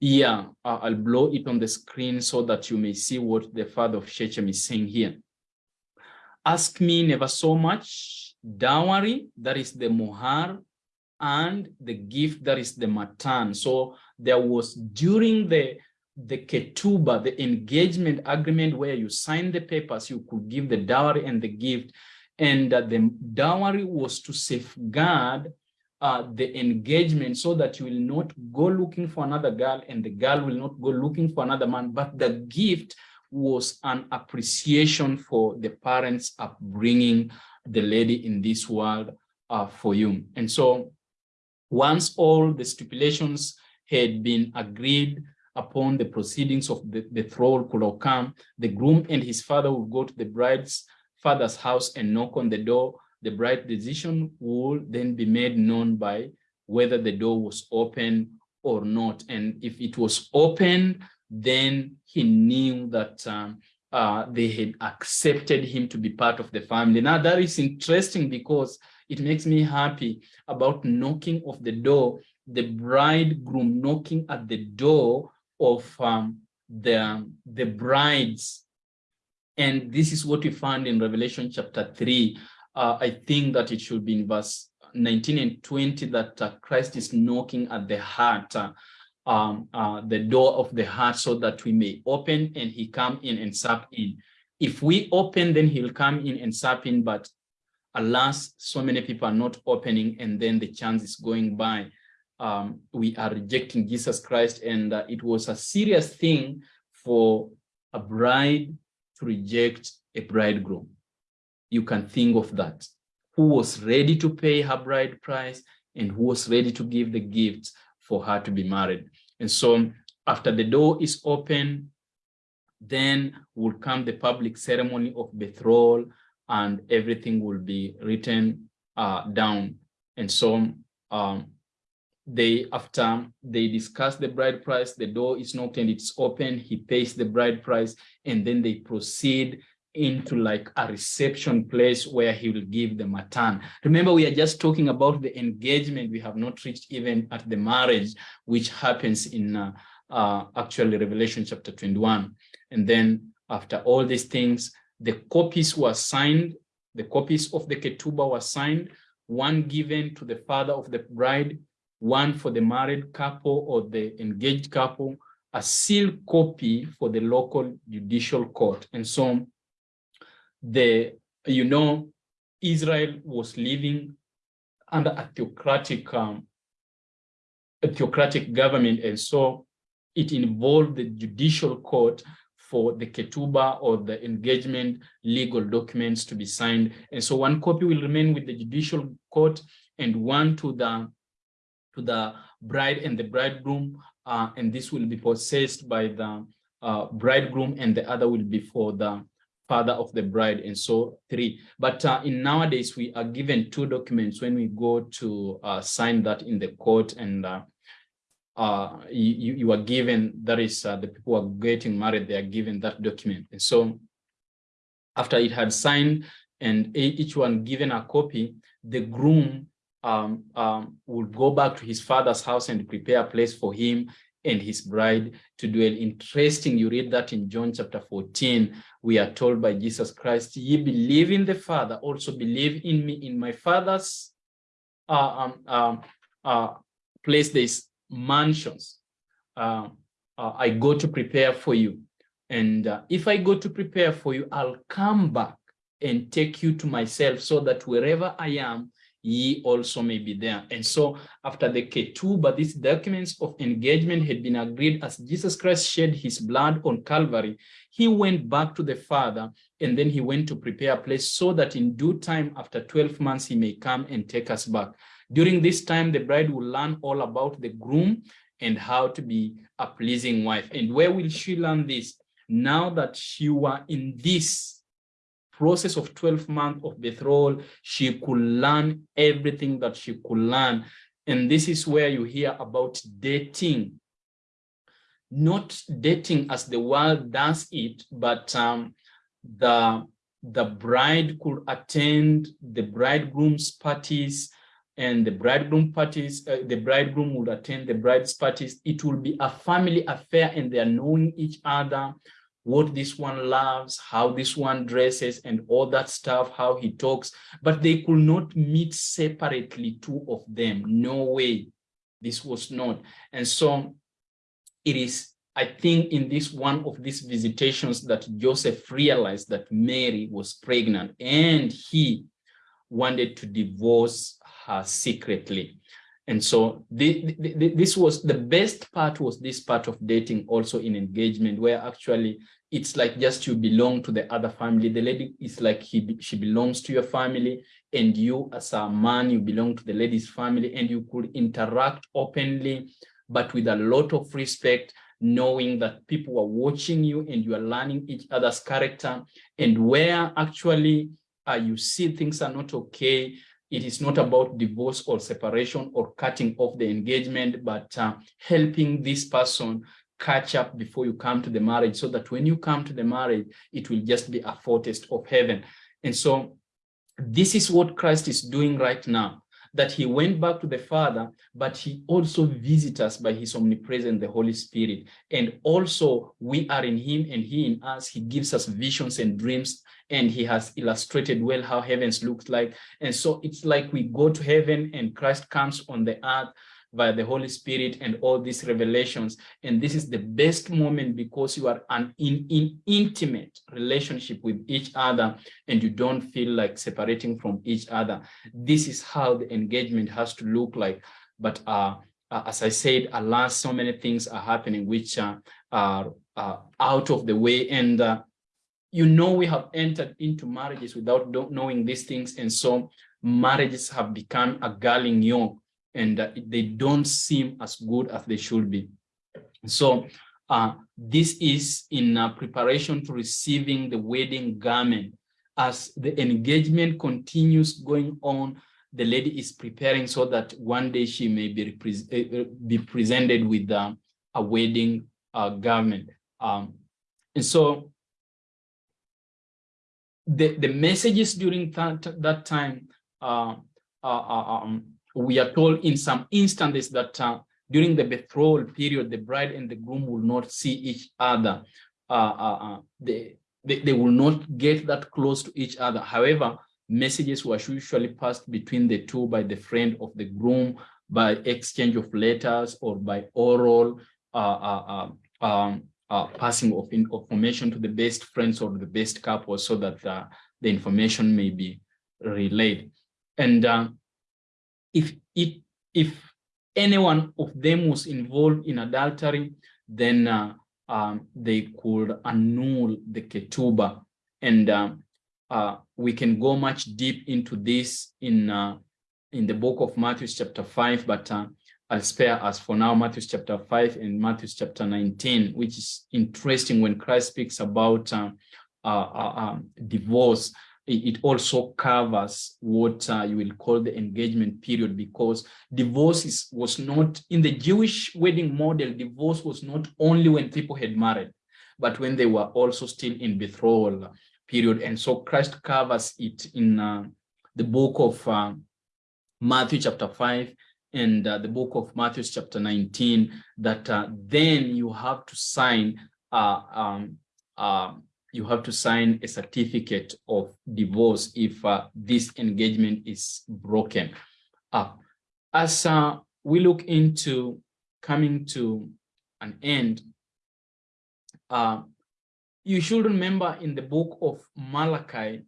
[SPEAKER 1] yeah, I'll blow it on the screen so that you may see what the father of Shechem is saying here. Ask me never so much dowry, that is the mohar, and the gift, that is the matan. So there was during the the ketubah, the engagement agreement where you sign the papers, you could give the dowry and the gift. And uh, the dowry was to safeguard uh, the engagement so that you will not go looking for another girl and the girl will not go looking for another man. But the gift was an appreciation for the parents upbringing the lady in this world uh, for you. And so once all the stipulations had been agreed, upon the proceedings of the betrothal could occur, the groom and his father would go to the bride's father's house and knock on the door. The bride's decision would then be made known by whether the door was open or not. And if it was open, then he knew that um, uh, they had accepted him to be part of the family. Now that is interesting because it makes me happy about knocking of the door, the bridegroom knocking at the door of um, the, the brides. And this is what we find in Revelation chapter 3. Uh, I think that it should be in verse 19 and 20 that uh, Christ is knocking at the heart, um, uh, the door of the heart so that we may open and he come in and sup in. If we open, then he'll come in and sup in, but alas, so many people are not opening and then the chance is going by um, we are rejecting Jesus Christ. And uh, it was a serious thing for a bride to reject a bridegroom. You can think of that. Who was ready to pay her bride price and who was ready to give the gifts for her to be married. And so after the door is open, then will come the public ceremony of betrothal and everything will be written uh, down. And so um, they after they discuss the bride price the door is knocked and it's open he pays the bride price and then they proceed into like a reception place where he will give the matan. Remember, we are just talking about the engagement. We have not reached even at the marriage, which happens in uh, uh, actually Revelation chapter 21. And then after all these things, the copies were signed, the copies of the ketubah were signed, one given to the father of the bride, one for the married couple or the engaged couple, a sealed copy for the local judicial court. And so the, you know, Israel was living under a theocratic, um, a theocratic government. And so it involved the judicial court for the ketubah or the engagement legal documents to be signed. And so one copy will remain with the judicial court and one to the to the bride and the bridegroom, uh, and this will be possessed by the uh, bridegroom and the other will be for the father of the bride and so three. But uh, in nowadays we are given two documents when we go to uh, sign that in the court and uh, uh you, you are given that is uh, the people are getting married they are given that document. And so after it had signed and each one given a copy the groom um, um, will go back to his father's house and prepare a place for him and his bride to dwell. Interesting, you read that in John chapter 14, we are told by Jesus Christ, ye believe in the Father, also believe in me, in my Father's uh, um, um, uh, place, there's mansions. Uh, uh, I go to prepare for you. And uh, if I go to prepare for you, I'll come back and take you to myself so that wherever I am, ye also may be there. And so after the ketubah, these documents of engagement had been agreed as Jesus Christ shed his blood on Calvary, he went back to the Father and then he went to prepare a place so that in due time after 12 months he may come and take us back. During this time, the bride will learn all about the groom and how to be a pleasing wife. And where will she learn this? Now that she were in this process of 12 months of betrothal, she could learn everything that she could learn. And this is where you hear about dating. Not dating as the world does it, but um, the, the bride could attend the bridegroom's parties and the bridegroom parties, uh, the bridegroom would attend the bride's parties. It will be a family affair and they are knowing each other what this one loves, how this one dresses and all that stuff, how he talks, but they could not meet separately, two of them, no way, this was not. And so it is, I think in this one of these visitations that Joseph realized that Mary was pregnant and he wanted to divorce her secretly. And so the, the, this was the best part was this part of dating also in engagement where actually it's like just you belong to the other family. The lady is like he, she belongs to your family and you as a man, you belong to the lady's family and you could interact openly, but with a lot of respect, knowing that people are watching you and you are learning each other's character and where actually uh, you see things are not okay, it is not about divorce or separation or cutting off the engagement, but uh, helping this person catch up before you come to the marriage so that when you come to the marriage, it will just be a foretaste of heaven. And so this is what Christ is doing right now, that he went back to the Father, but he also visits us by his omnipresence, the Holy Spirit. And also we are in him and he in us, he gives us visions and dreams and he has illustrated well how heavens looks like. And so it's like we go to heaven and Christ comes on the earth via the Holy Spirit and all these revelations. And this is the best moment because you are an in, in intimate relationship with each other and you don't feel like separating from each other. This is how the engagement has to look like. But uh, uh, as I said, alas, so many things are happening which uh, are out of the way. And uh, you know we have entered into marriages without knowing these things. And so marriages have become a galling yoke and uh, they don't seem as good as they should be. So uh, this is in uh, preparation to receiving the wedding garment. As the engagement continues going on, the lady is preparing so that one day she may be, uh, be presented with uh, a wedding uh, garment. Um, and so the, the messages during that, that time, uh, uh, um, we are told in some instances that uh, during the betrothal period, the bride and the groom will not see each other. Uh, they, they, they will not get that close to each other. However, messages were usually passed between the two by the friend of the groom, by exchange of letters or by oral uh, uh, um, uh, passing of information to the best friends or the best couple so that uh, the information may be relayed. And uh, if it, if any one of them was involved in adultery, then uh, um, they could annul the ketubah. And uh, uh, we can go much deep into this in in the book of Matthew chapter 5, but I'll spare us for now Matthew chapter 5 and Matthew chapter 19, which is interesting when Christ speaks about uh, uh, uh, um, divorce. It, also covers what uh, you will call the engagement period because divorce was not, in the Jewish wedding model, divorce was not only when people had married, but when they were also still in betrothal period. And so Christ covers it in uh, the book of uh, Matthew chapter 5 and uh, the book of Matthew chapter 19 that uh, then you have to sign uh, um, you have to sign a certificate of divorce if uh, this engagement is broken up. As uh, we look into coming to an end, you should remember in the book of Malachi,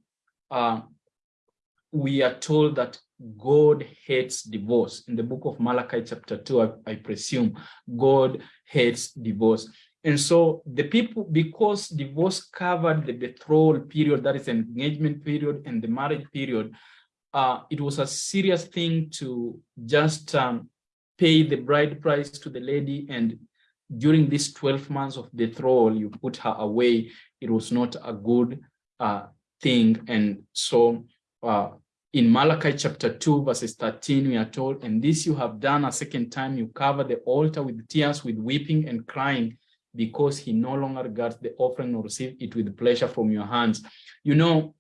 [SPEAKER 1] we are told that God hates divorce. In the book of Malachi chapter 2, I, I, presume, God hates divorce. And so the people, because divorce covered the betrothal period, that is engagement period and the marriage period, uh, it was a serious thing to just um, pay the bride price to the lady and during these 12 months of betrothal, you put her away. It was not a good uh, thing. And so uh, in Malachi chapter 2, verses 13, we are told, and this you have done a second time, you cover the altar with tears, with weeping and crying, because he no longer regards the offering or receive it with pleasure from your hands. You know,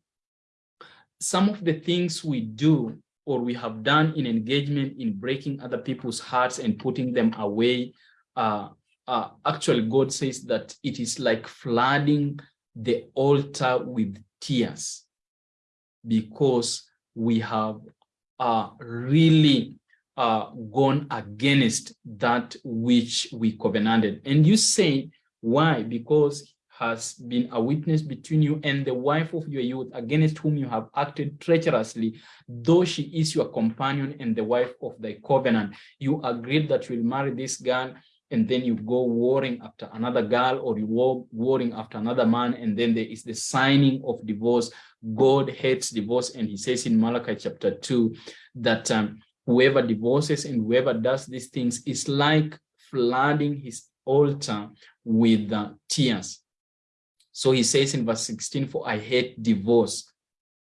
[SPEAKER 1] some of the things we do or we have done in engagement in breaking other people's hearts and putting them away, uh, uh, actually God says that it is like flooding the altar with tears because we have uh, really uh, gone against that which we covenanted. And you say, why? Because has been a witness between you and the wife of your youth against whom you have acted treacherously, though she is your companion and the wife of thy covenant. You agreed that you will marry this girl and then you go warring after another girl or you war warring after another man and then there is the signing of divorce god hates divorce and he says in malachi chapter 2 that um, whoever divorces and whoever does these things is like flooding his altar with uh, tears. So he says in verse 16 for i hate divorce.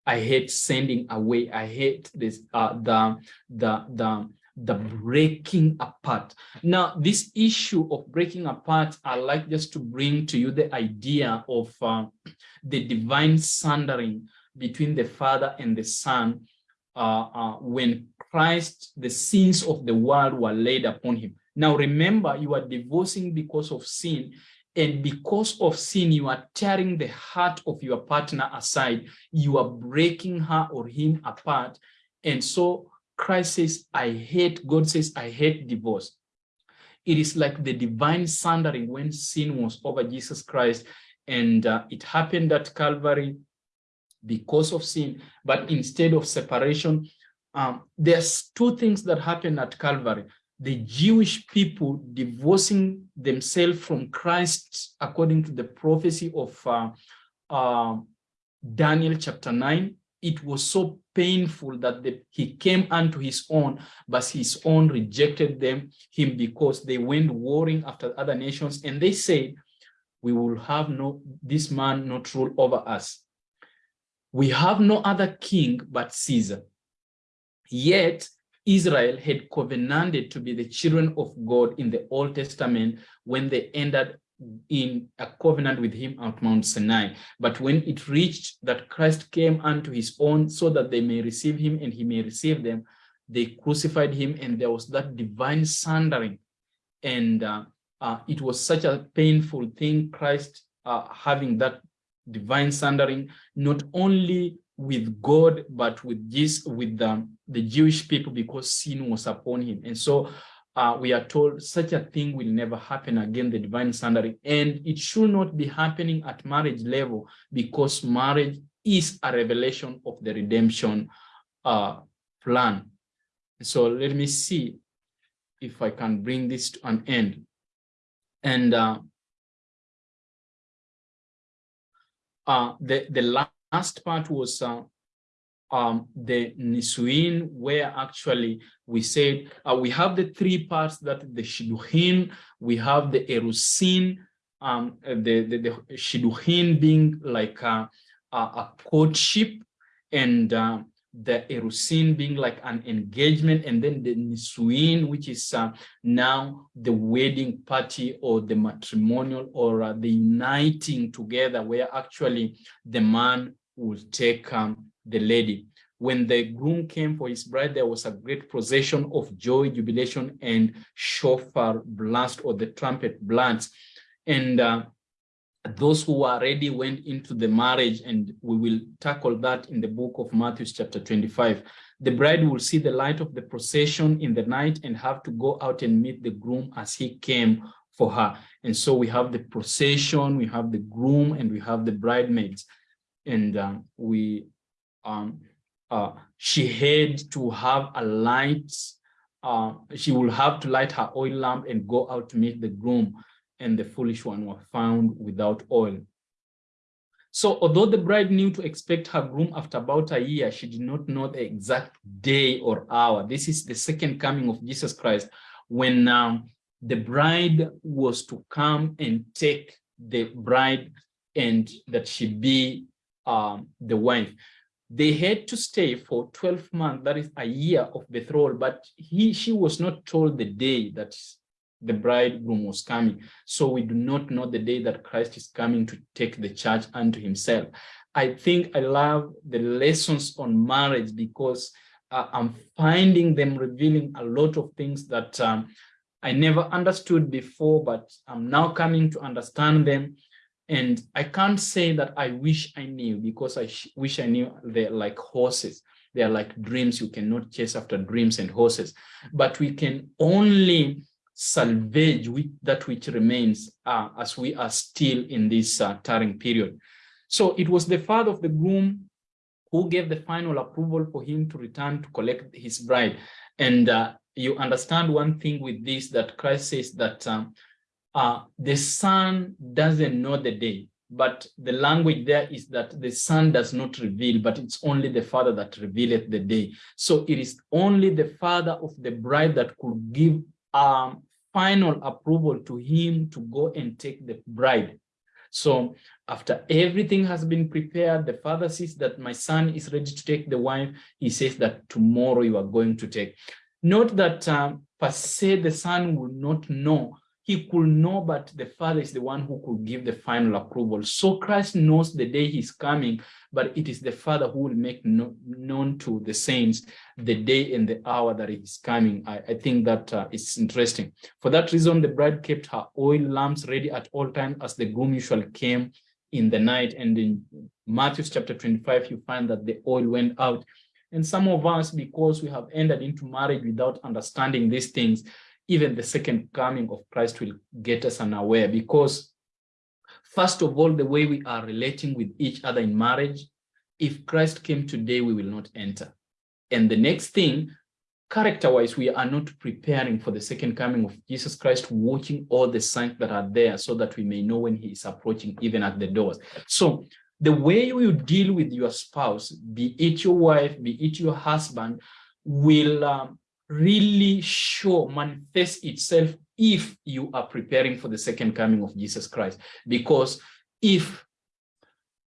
[SPEAKER 1] I hate sending away. I hate this uh, the the the the breaking apart. Now, this issue of breaking apart, I like just to bring to you the idea of uh, the divine sundering between the Father and the Son uh, uh, when Christ, the sins of the world were laid upon him. Now, remember, you are divorcing because of sin, and because of sin, you are tearing the heart of your partner aside. You are breaking her or him apart. And so Christ says, I hate, God says, I hate divorce. It is like the divine sundering when sin was over Jesus Christ. And uh, it happened at Calvary because of sin. But instead of separation, um, there's two things that happen at Calvary. The Jewish people divorcing themselves from Christ according to the prophecy of uh, uh, Daniel chapter 9. It was so painful that the, he came unto his own, but his own rejected them, him because they went warring after other nations. And they said, we will have no, this man not rule over us. We have no other king but Caesar. Yet Israel had covenanted to be the children of God in the Old Testament when they entered in a covenant with him at Mount Sinai. But when it reached that Christ came unto his own so that they may receive him and he may receive them, they crucified him and there was that divine sundering. And uh, uh, it was such a painful thing, Christ uh, having that divine sundering, not only with God, but with this, with the, the Jewish people because sin was upon him. And so uh, we are told such a thing will never happen again, the divine sundering. And it should not be happening at marriage level because marriage is a revelation of the redemption uh, plan. So let me see if I can bring this to an end. And uh, uh, the, the last part was uh, um, the Nisuin, where actually we said uh, we have the three parts that the Shidduchin, we have the Erusin, um, the, the, the Shidduchin being like a, a, a courtship, and uh, the Erusin being like an engagement, and then the Nisuin, which is uh, now the wedding party or the matrimonial or the uniting together, where actually the man will take um, the lady. When the groom came for his bride, there was a great procession of joy, jubilation, and shofar blast or the trumpet blast. And uh, those who are ready went into the marriage, and we will tackle that in the book of Matthew chapter 25. The bride will see the light of the procession in the night and have to go out and meet the groom as he came for her. And so we have the procession, we have the groom, and we have the bridesmaids. And uh, we um, uh, she had to have a light, uh, she will have to light her oil lamp and go out to meet the groom, and the foolish one were found without oil. So although the bride knew to expect her groom after about a year, she did not know the exact day or hour. This is the second coming of Jesus Christ when um, the bride was to come and take the bride and that she be um, the wife they had to stay for 12 months, that is a year of betrothal, but he, she was not told the day that the bridegroom was coming. So we do not know the day that Christ is coming to take the church unto himself. I think I love the lessons on marriage because uh, I'm finding them revealing a lot of things that um, I never understood before, but I'm now coming to understand them. And I can't say that I wish I knew because I wish I knew they're like horses. They're like dreams. You cannot chase after dreams and horses, but we can only salvage that which remains uh, as we are still in this uh, period. So it was the father of the groom who gave the final approval for him to return to collect his bride. And uh, you understand one thing with this, that Christ says that um, uh, the son doesn't know the day, but the language there is that the son does not reveal, but it's only the father that revealeth the day. So it is only the father of the bride that could give um, final approval to him to go and take the bride. So after everything has been prepared, the father says that my son is ready to take the wife. He says that tomorrow you are going to take. Note that um, per se the son will not know he could know, but the Father is the one who could give the final approval. So Christ knows the day he's coming, but it is the Father who will make no, known to the saints the day and the hour that he's coming. I, I think that uh, is interesting. For that reason, the bride kept her oil lamps ready at all times as the groom usually came in the night. And in Matthew chapter 25, you find that the oil went out. And some of us, because we have entered into marriage without understanding these things, even the second coming of Christ will get us unaware because first of all, the way we are relating with each other in marriage, if Christ came today, we will not enter. And the next thing, character-wise, we are not preparing for the second coming of Jesus Christ, watching all the signs that are there so that we may know when he is approaching even at the doors. So the way you deal with your spouse, be it your wife, be it your husband, will um, really show, manifest itself if you are preparing for the second coming of Jesus Christ. Because if,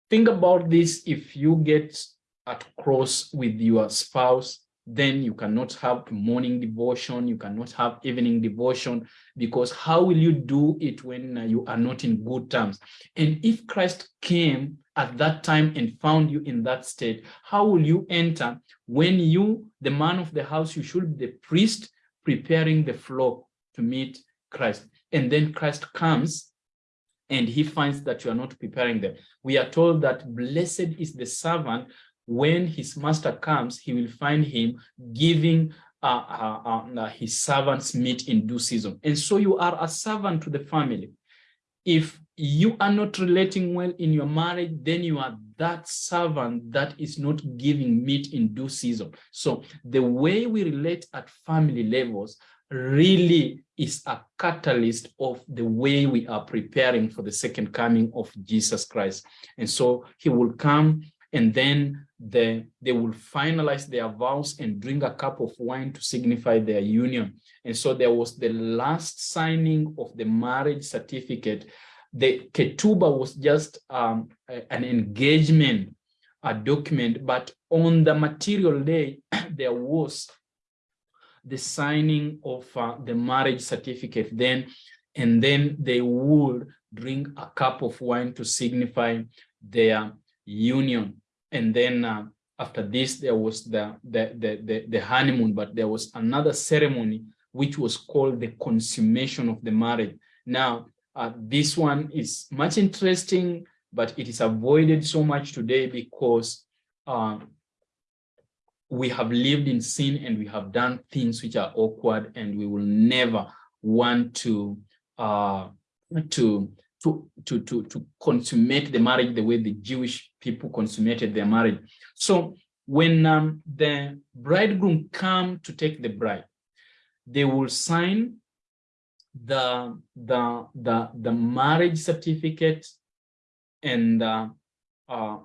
[SPEAKER 1] think about this, if you get at cross with your spouse then you cannot have morning devotion, you cannot have evening devotion, because how will you do it when uh, you are not in good terms? And if Christ came at that time and found you in that state, how will you enter when you, the man of the house, you should be the priest preparing the flock to meet Christ. And then Christ comes and he finds that you are not preparing them. We are told that blessed is the servant when his master comes, he will find him giving uh, uh, uh, uh, his servants meat in due season. And so you are a servant to the family. If you are not relating well in your marriage, then you are that servant that is not giving meat in due season. So the way we relate at family levels really is a catalyst of the way we are preparing for the second coming of Jesus Christ. And so he will come and then the, they will finalize their vows and drink a cup of wine to signify their union. And so there was the last signing of the marriage certificate. The ketubah was just um, an engagement a document, but on the material day, [CLEARS THROAT] there was the signing of uh, the marriage certificate then, and then they would drink a cup of wine to signify their union. And then uh, after this, there was the, the, the, the, the honeymoon, but there was another ceremony which was called the consummation of the marriage. Now, uh, this one is much interesting, but it is avoided so much today because uh, we have lived in sin and we have done things which are awkward and we will never want to uh, to to, to, to, to consummate the marriage the way the Jewish people consummated their marriage. So when um, the bridegroom come to take the bride, they will sign the, the, the, the marriage certificate and uh, uh,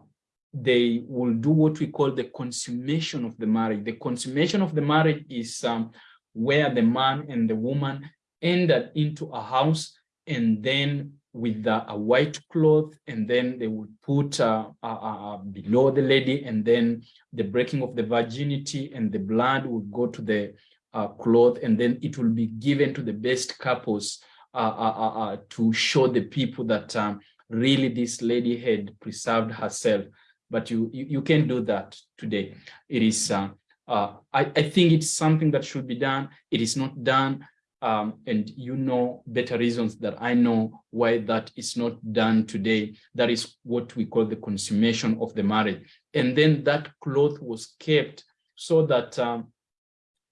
[SPEAKER 1] they will do what we call the consummation of the marriage. The consummation of the marriage is um, where the man and the woman entered into a house and then with uh, a white cloth and then they would put uh, uh, uh, below the lady and then the breaking of the virginity and the blood would go to the uh, cloth and then it will be given to the best couples uh, to show the people that um, really this lady had preserved herself. But you you, you can do that today. It is I, I think it's something that should be done. It is not done um, and you know better reasons that I know why that is not done today. That is what we call the consummation of the marriage. And then that cloth was kept so that um,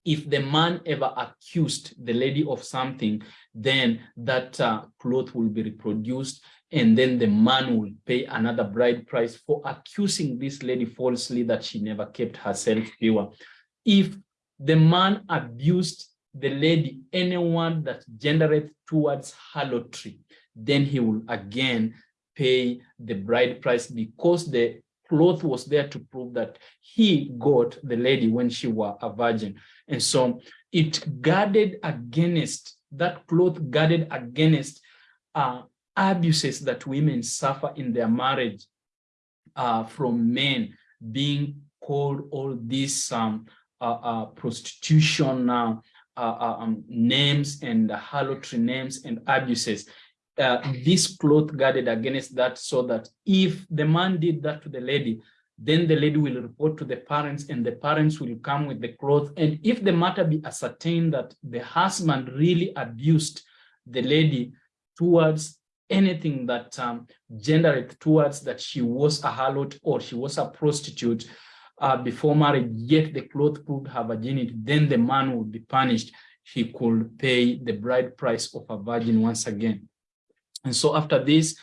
[SPEAKER 1] if the man ever accused the lady of something, then that uh, cloth will be reproduced and then the man will pay another bride price for accusing this lady falsely that she never kept herself pure. If the man abused the lady anyone that generates towards harlotry, then he will again pay the bride price because the cloth was there to prove that he got the lady when she was a virgin. And so it guarded against, that cloth guarded against uh, abuses that women suffer in their marriage uh, from men being called all this um, uh, uh prostitution uh, uh, um, names and harlotry names and abuses. Uh, this cloth guarded against that so that if the man did that to the lady, then the lady will report to the parents and the parents will come with the cloth. And if the matter be ascertained that the husband really abused the lady towards anything that um, gendered towards that she was a harlot or she was a prostitute, uh, before marriage, yet the cloth proved her virginity, then the man would be punished. He could pay the bride price of a virgin once again. And so after this,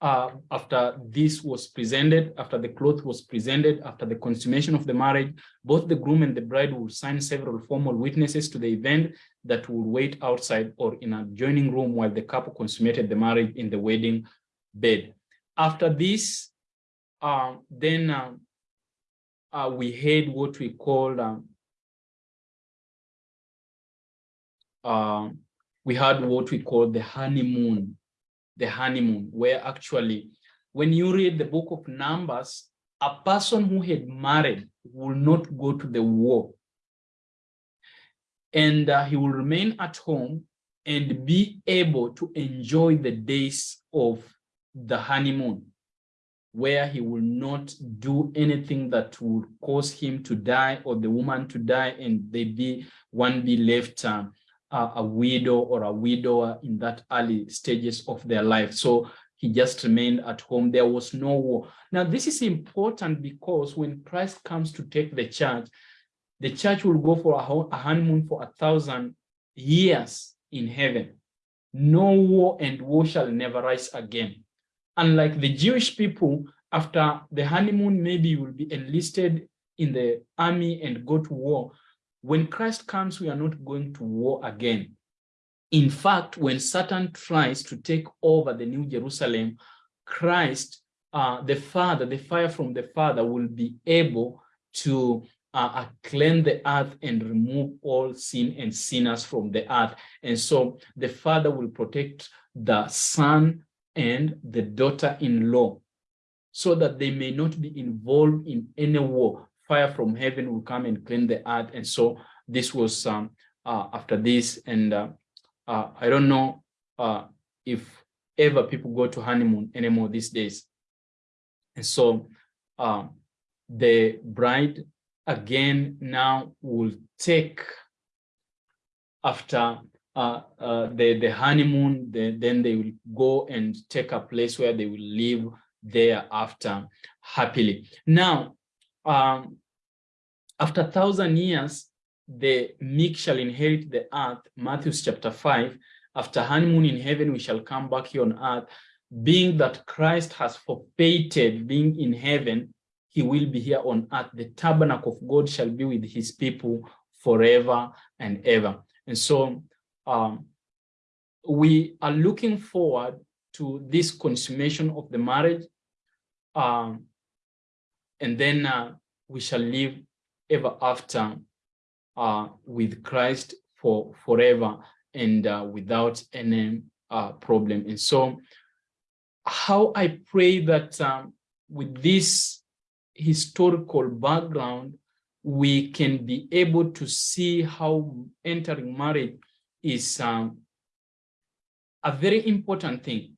[SPEAKER 1] uh, after this was presented, after the cloth was presented, after the consummation of the marriage, both the groom and the bride will sign several formal witnesses to the event that will wait outside or in a adjoining room while the couple consummated the marriage in the wedding bed. After this, uh, then uh, uh, we had what we called, um, uh, we had what we call the honeymoon, the honeymoon, where actually, when you read the book of Numbers, a person who had married will not go to the war. And uh, he will remain at home and be able to enjoy the days of the honeymoon where he will not do anything that will cause him to die or the woman to die and they be one be left uh, a widow or a widower in that early stages of their life. So he just remained at home. There was no war. Now, this is important because when Christ comes to take the church, the church will go for a honeymoon for a thousand years in heaven. No war and war shall never rise again. Unlike the Jewish people, after the honeymoon, maybe you will be enlisted in the army and go to war. When Christ comes, we are not going to war again. In fact, when Satan tries to take over the New Jerusalem, Christ, uh, the Father, the fire from the Father will be able to uh, uh, cleanse the earth and remove all sin and sinners from the earth. And so the Father will protect the son and the daughter-in-law so that they may not be involved in any war. Fire from heaven will come and cleanse the earth. And so this was um, uh, after this. And uh, uh, I don't know uh, if ever people go to honeymoon anymore these days. And so um, the bride again now will take after uh, uh, the, the honeymoon, the, then they will go and take a place where they will live thereafter happily. Now, um, after a thousand years, the meek shall inherit the earth, Matthew chapter 5, after honeymoon in heaven, we shall come back here on earth, being that Christ has forfeited being in heaven, he will be here on earth. The tabernacle of God shall be with his people forever and ever. And so um, we are looking forward to this consummation of the marriage. Um, and then uh, we shall live ever after uh, with Christ for forever and uh, without any uh, problem. And so how I pray that um, with this historical background, we can be able to see how entering marriage is um, a very important thing,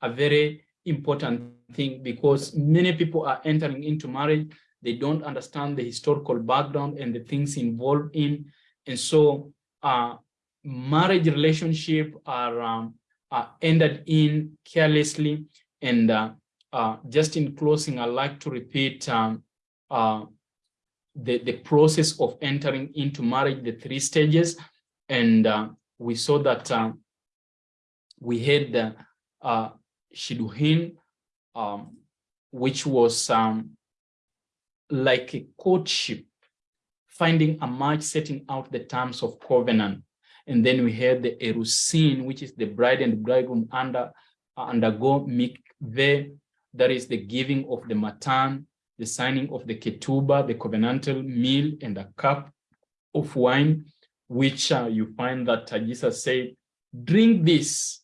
[SPEAKER 1] a very important thing because many people are entering into marriage they don't understand the historical background and the things involved in. And so uh, marriage relationship are, um, are ended in carelessly. And uh, uh, just in closing, I'd like to repeat um, uh, the, the process of entering into marriage, the three stages. And uh, we saw that um, we had the uh, Shidduchin, um, which was um, like a courtship, finding a match, setting out the terms of covenant. And then we had the erusin, which is the bride and bridegroom under uh, undergo mikveh, that is the giving of the matan, the signing of the ketubah, the covenantal meal, and a cup of wine, which uh, you find that uh, Jesus said, drink this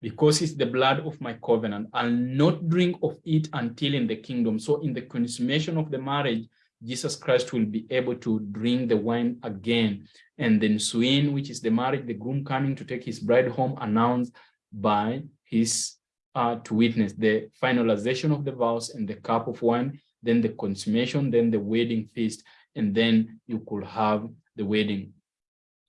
[SPEAKER 1] because it's the blood of my covenant. I'll not drink of it until in the kingdom. So in the consummation of the marriage, Jesus Christ will be able to drink the wine again. And then Suin, which is the marriage, the groom coming to take his bride home, announced by his uh, to witness the finalization of the vows and the cup of wine, then the consummation, then the wedding feast, and then you could have the wedding.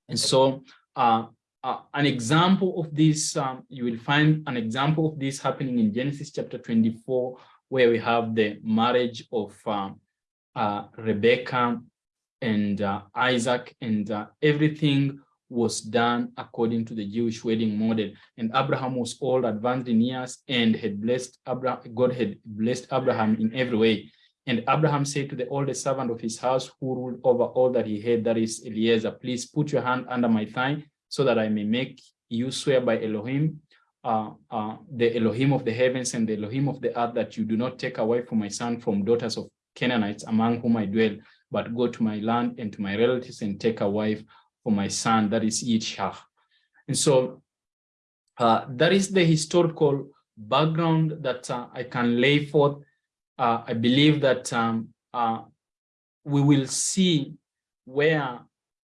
[SPEAKER 1] And so uh, uh, an example of this, um, you will find an example of this happening in Genesis chapter 24, where we have the marriage of um, uh, Rebecca and uh, Isaac, and uh, everything was done according to the Jewish wedding model. And Abraham was old, advanced in years, and had blessed Abraham, God had blessed Abraham in every way. And Abraham said to the oldest servant of his house who ruled over all that he had, that is Eliezer, please put your hand under my thigh so that I may make you swear by Elohim, uh, uh, the Elohim of the heavens and the Elohim of the earth, that you do not take away from my son from daughters of Canaanites among whom I dwell, but go to my land and to my relatives and take a wife for my son, that is Yitzhak. And so uh, that is the historical background that uh, I can lay forth. Uh, I believe that um, uh, we will see where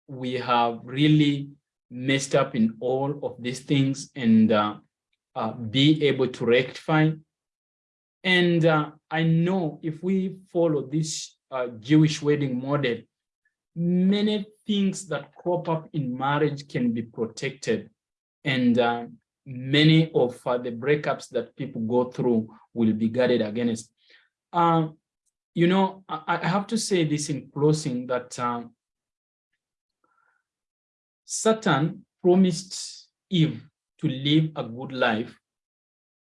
[SPEAKER 1] we have really messed up in all of these things and uh, uh, be able to rectify. And uh, I know if we follow this uh, Jewish wedding model, many things that crop up in marriage can be protected. And many of the breakups that people go through will be guarded against. Um, you know, I, I, have to say this in closing that um, Satan promised Eve to live a good life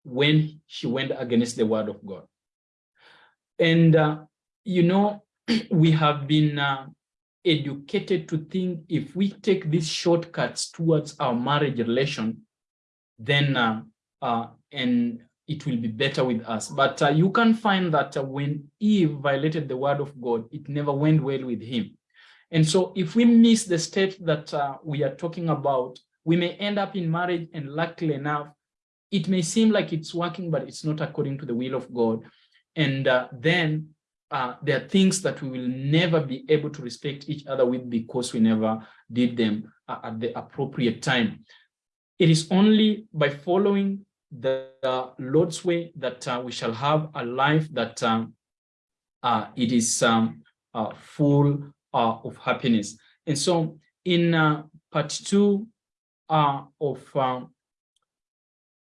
[SPEAKER 1] when she went against the word of God. And, uh, you know, [CLEARS THROAT] we have been uh, educated to think if we take these shortcuts towards our marriage relation, then uh, uh, and it will be better with us. But uh, you can find that uh, when Eve violated the word of God, it never went well with him. And so if we miss the steps that uh, we are talking about, we may end up in marriage and luckily enough, it may seem like it's working, but it's not according to the will of God. And uh, then uh, there are things that we will never be able to respect each other with because we never did them uh, at the appropriate time. It is only by following the uh, Lord's way that uh, we shall have a life that um, uh, it is um, uh, full uh, of happiness. And so in uh, part two of um,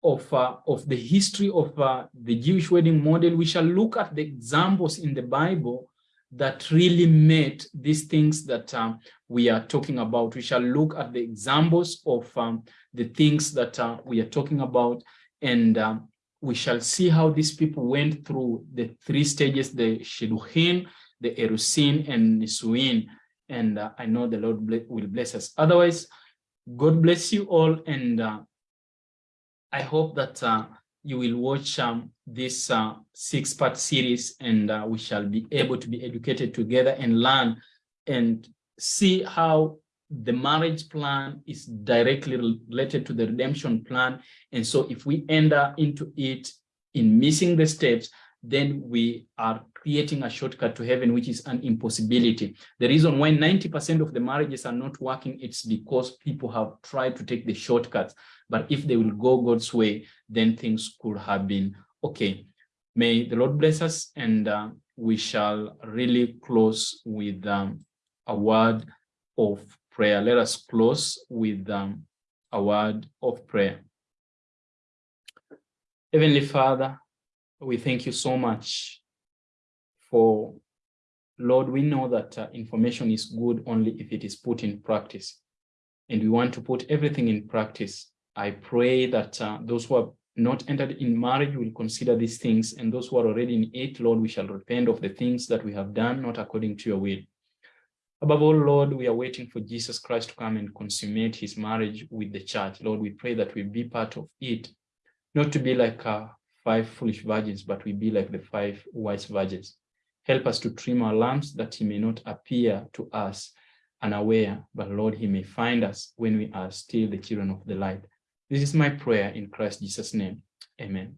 [SPEAKER 1] of of the history of the Jewish wedding model, we shall look at the examples in the Bible that really met these things that um, we are talking about. We shall look at the examples of um, the things that uh, we are talking about and um, we shall see how these people went through the three stages, the Shidduchin, the Erusin, and Nisuin. And uh, I know the Lord will bless us. Otherwise, God bless you all. And uh, I hope that uh, you will watch um, this uh, six-part series and uh, we shall be able to be educated together and learn and see how the marriage plan is directly related to the redemption plan. And so if we enter into it in missing the steps, then we are creating a shortcut to heaven, which is an impossibility. The reason why 90% of the marriages are not working, it's because people have tried to take the shortcuts. But if they will go God's way, then things could have been okay. May the Lord bless us and uh, we shall really close with um, a word of prayer. Let us close with um, a word of prayer. Heavenly Father, we thank you so much for, Lord, we know that uh, information is good only if it is put in practice. And we want to put everything in practice. I pray that uh, those who have not entered in marriage will consider these things, and those who are already in it, Lord, we shall repent of the things that we have done, not according to your will. Above all, Lord, we are waiting for Jesus Christ to come and consummate his marriage with the church. Lord, we pray that we be part of it, not to be like uh, five foolish virgins, but we be like the five wise virgins. Help us to trim our lamps that he may not appear to us unaware, but Lord, he may find us when we are still the children of the light. This is my prayer in Christ Jesus' name. Amen.